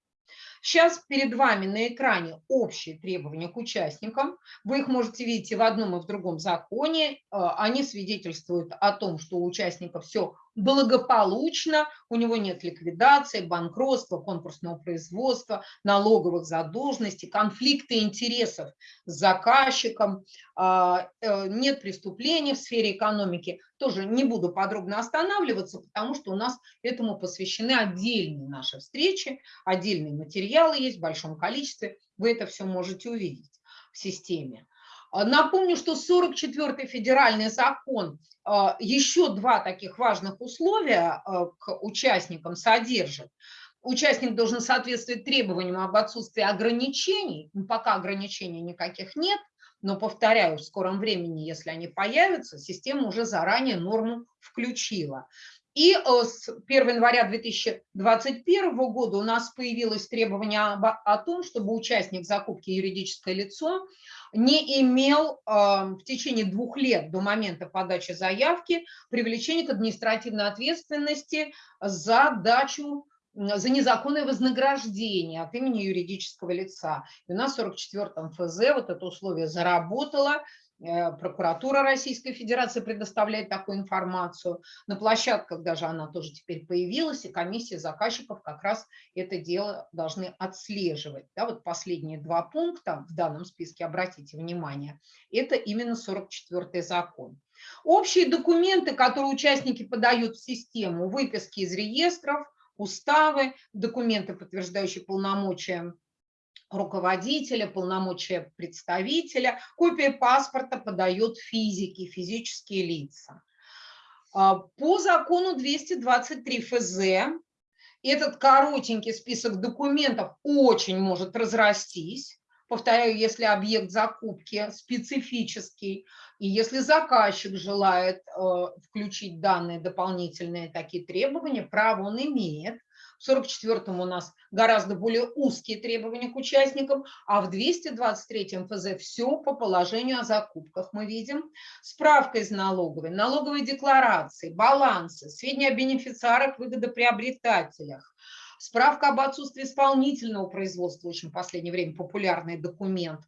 Сейчас перед вами на экране общие требования к участникам. Вы их можете видеть и в одном, и в другом законе. Э, они свидетельствуют о том, что у участников все благополучно, у него нет ликвидации, банкротства, конкурсного производства, налоговых задолженностей, конфликта интересов с заказчиком, а, э, нет преступлений в сфере экономики. Тоже не буду подробно останавливаться, потому что у нас этому посвящены отдельные наши встречи, отдельные материалы есть в большом количестве, вы это все можете увидеть в системе. А, напомню, что 44-й федеральный закон а, еще два таких важных условия а, к участникам содержит. Участник должен соответствовать требованиям об отсутствии ограничений. Ну, пока ограничений никаких нет, но, повторяю, в скором времени, если они появятся, система уже заранее норму включила. И э, с 1 января 2021 года у нас появилось требование о том, чтобы участник закупки юридическое лицо не имел э, в течение двух лет до момента подачи заявки привлечения к административной ответственности за дачу за незаконное вознаграждение от имени юридического лица. И у нас в 44-м ФЗ вот это условие заработало, прокуратура Российской Федерации предоставляет такую информацию. На площадках даже она тоже теперь появилась, и комиссии заказчиков как раз это дело должны отслеживать. Да, вот последние два пункта в данном списке, обратите внимание, это именно 44-й закон. Общие документы, которые участники подают в систему, выписки из реестров, уставы, документы, подтверждающие полномочия руководителя, полномочия представителя. Копия паспорта подает физики, физические лица. А, по закону 223 ФЗ этот коротенький список документов очень может разрастись. Повторяю, если объект закупки специфический, и если заказчик желает э, включить данные дополнительные такие требования, право он имеет. В 44-м у нас гораздо более узкие требования к участникам, а в 223-м ФЗ все по положению о закупках мы видим. Справка из налоговой, налоговые декларации, балансы, сведения о бенефициарах, выгодоприобретателях, справка об отсутствии исполнительного производства, очень в последнее время популярный документ,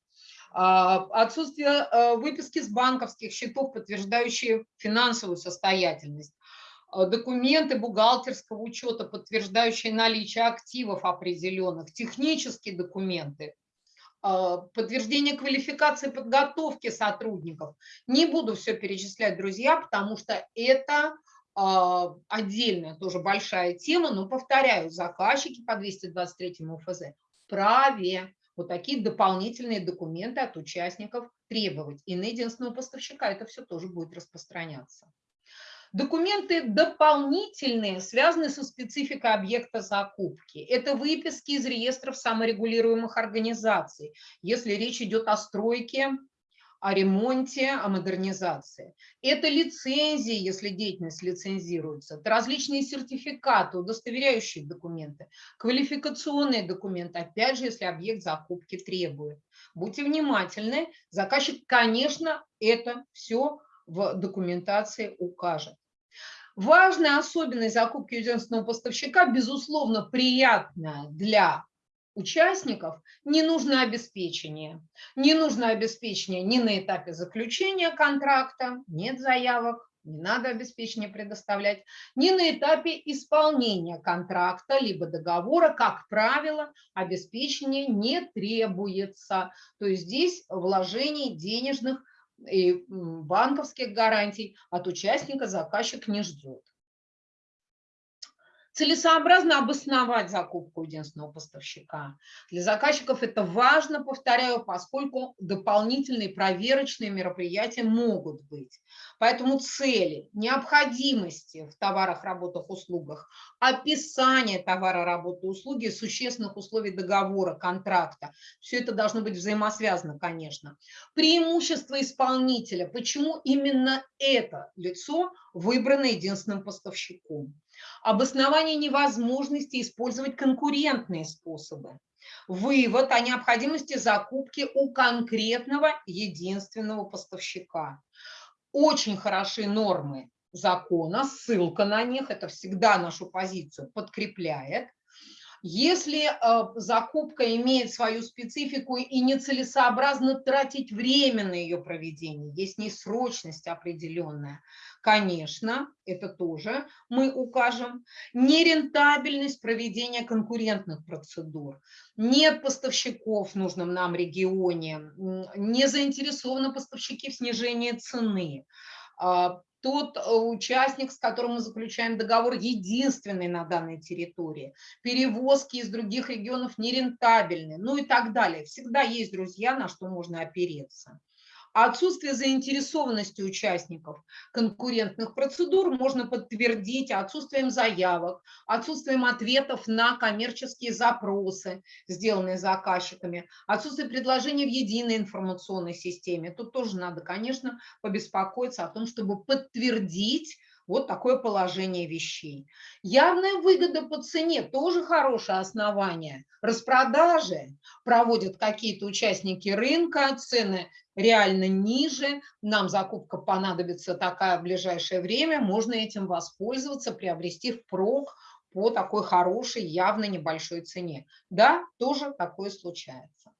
а, отсутствие э, выписки с банковских счетов, подтверждающие финансовую состоятельность, документы бухгалтерского учета, подтверждающие наличие активов определенных, технические документы, э, подтверждение квалификации подготовки сотрудников. Не буду все перечислять, друзья, потому что это а, отдельная тоже большая тема, но повторяю, заказчики по 223 ФЗ праве вот такие дополнительные документы от участников требовать. И на единственного поставщика это все тоже будет распространяться. Документы дополнительные связаны со спецификой объекта закупки. Это выписки из реестров саморегулируемых организаций, если речь идет о стройке о ремонте, о модернизации. Это лицензии, если деятельность лицензируется, это различные сертификаты, удостоверяющие документы, квалификационные документы, опять же, если объект закупки требует. Будьте внимательны, заказчик, конечно, это все в документации укажет. Важная особенность закупки единственного поставщика, безусловно, приятная для участников не нужно обеспечение. Не нужно обеспечение ни на этапе заключения контракта, нет заявок, не надо обеспечение предоставлять, ни на этапе исполнения контракта либо договора, как правило, обеспечение не требуется. То есть здесь вложений денежных и банковских гарантий от участника заказчик не ждет. Целесообразно обосновать закупку единственного поставщика. Для заказчиков это важно, повторяю, поскольку дополнительные проверочные мероприятия могут быть. Поэтому цели, необходимости в товарах, работах, услугах, описание товара, работы, услуги, существенных условий договора, контракта, все это должно быть взаимосвязано, конечно. Преимущество исполнителя, почему именно это лицо выбрано единственным поставщиком обоснование невозможности использовать конкурентные способы, вывод о необходимости закупки у конкретного единственного поставщика. Очень хорошие нормы закона, ссылка на них, это всегда нашу позицию подкрепляет. Если э, закупка имеет свою специфику и нецелесообразно тратить время на ее проведение, есть несрочность определенная, конечно, это тоже мы укажем. Нерентабельность проведения конкурентных процедур. Нет поставщиков в нужном нам регионе, не заинтересованы поставщики в снижении цены а, тот э, участник, с которым мы заключаем договор, единственный на данной территории. Перевозки из других регионов нерентабельны, ну и так далее. Всегда есть, друзья, на что можно опереться. А отсутствие заинтересованности участников конкурентных процедур можно подтвердить отсутствием заявок, отсутствием ответов на коммерческие запросы, сделанные заказчиками, отсутствие предложений в единой информационной системе. Тут тоже надо, конечно, побеспокоиться о том, чтобы подтвердить вот такое положение вещей. Явная выгода по цене – тоже хорошее основание. Распродажи проводят какие-то участники рынка, цены реально ниже, нам закупка понадобится такая в ближайшее время, можно этим воспользоваться, приобрести впрок по такой хорошей, явно небольшой цене. Да, тоже такое случается.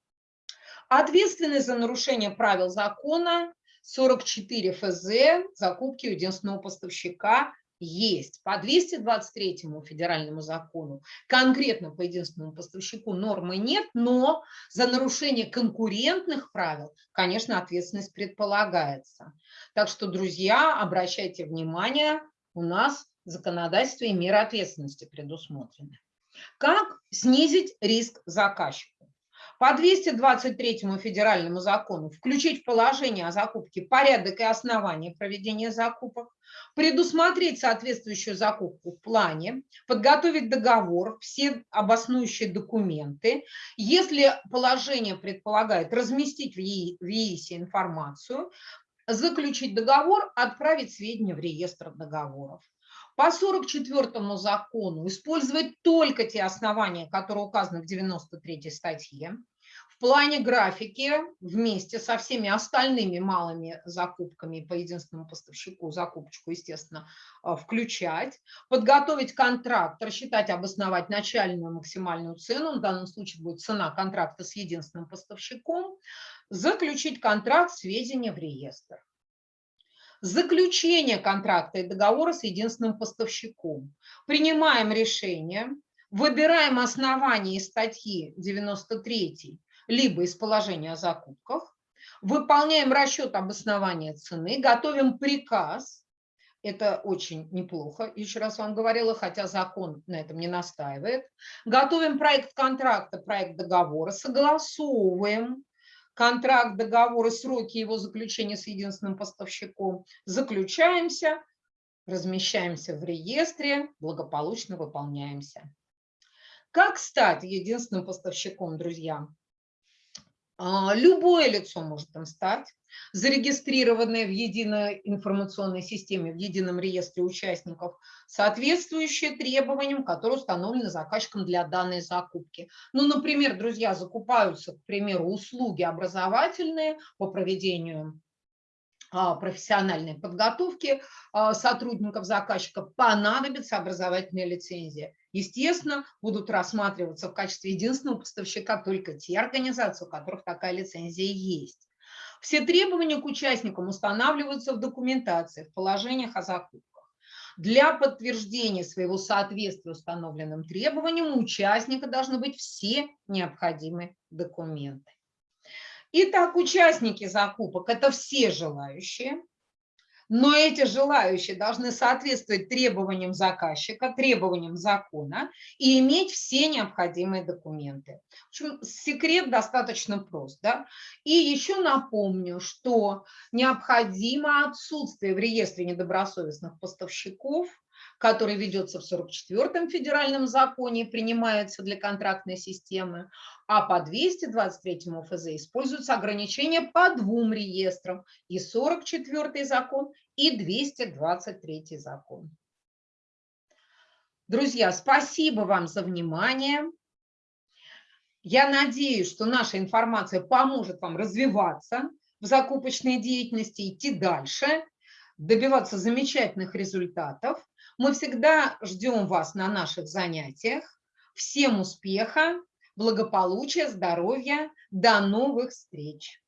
Ответственность за нарушение правил закона 44 ФЗ закупки единственного поставщика есть. По 223 федеральному закону конкретно по единственному поставщику нормы нет, но за нарушение конкурентных правил, конечно, ответственность предполагается. Так что, друзья, обращайте внимание, у нас в законодательстве меры ответственности предусмотрены. Как снизить риск заказчика? По 223 федеральному закону включить в положение о закупке порядок и основания проведения закупок, предусмотреть соответствующую закупку в плане, подготовить договор, все обоснующие документы. Если положение предполагает разместить в ЕИСе информацию, заключить договор, отправить сведения в реестр договоров. По 44 закону использовать только те основания, которые указаны в 93 статье плане графики вместе со всеми остальными малыми закупками по единственному поставщику, закупочку, естественно, а, включать, подготовить контракт, рассчитать, обосновать начальную максимальную цену, в данном случае будет цена контракта с единственным поставщиком, заключить контракт, сведения в реестр. Заключение контракта и договора с единственным поставщиком. Принимаем решение, выбираем основание статьи 93 либо из положения о закупках, выполняем расчет обоснования цены, готовим приказ, Это очень неплохо, еще раз вам говорила, хотя закон на этом не настаивает. Готовим проект контракта, проект договора, согласовываем контракт, договор и сроки его заключения с единственным поставщиком. Заключаемся, размещаемся в реестре, благополучно выполняемся. Как стать единственным поставщиком, друзья? А, любое лицо может им стать, зарегистрированное в единой информационной системе, в едином реестре участников, соответствующие требованиям, которые установлены заказчиком для данной закупки. Ну, например, друзья, закупаются, к примеру, услуги образовательные по проведению профессиональной подготовки а, сотрудников заказчика понадобится образовательная лицензия. Естественно, будут рассматриваться в качестве единственного поставщика только те организации, у которых такая лицензия есть. Все требования к участникам устанавливаются в документации, в положениях о закупках. Для подтверждения своего соответствия установленным требованиям у участника должны быть все необходимые документы. Итак, участники закупок – это все желающие, но эти желающие должны соответствовать требованиям заказчика, требованиям закона и иметь все необходимые документы. В общем, секрет достаточно прост. Да? И еще напомню, что необходимо отсутствие в реестре недобросовестных поставщиков который ведется в 44-м федеральном законе, принимается для контрактной системы, а по 223 ФЗ используются ограничения по двум реестрам, и 44 закон, и 223 закон. Друзья, спасибо вам за внимание. Я надеюсь, что наша информация поможет вам развиваться в закупочной деятельности, идти дальше, добиваться замечательных результатов. Мы всегда ждем вас на наших занятиях. Всем успеха, благополучия, здоровья. До новых встреч!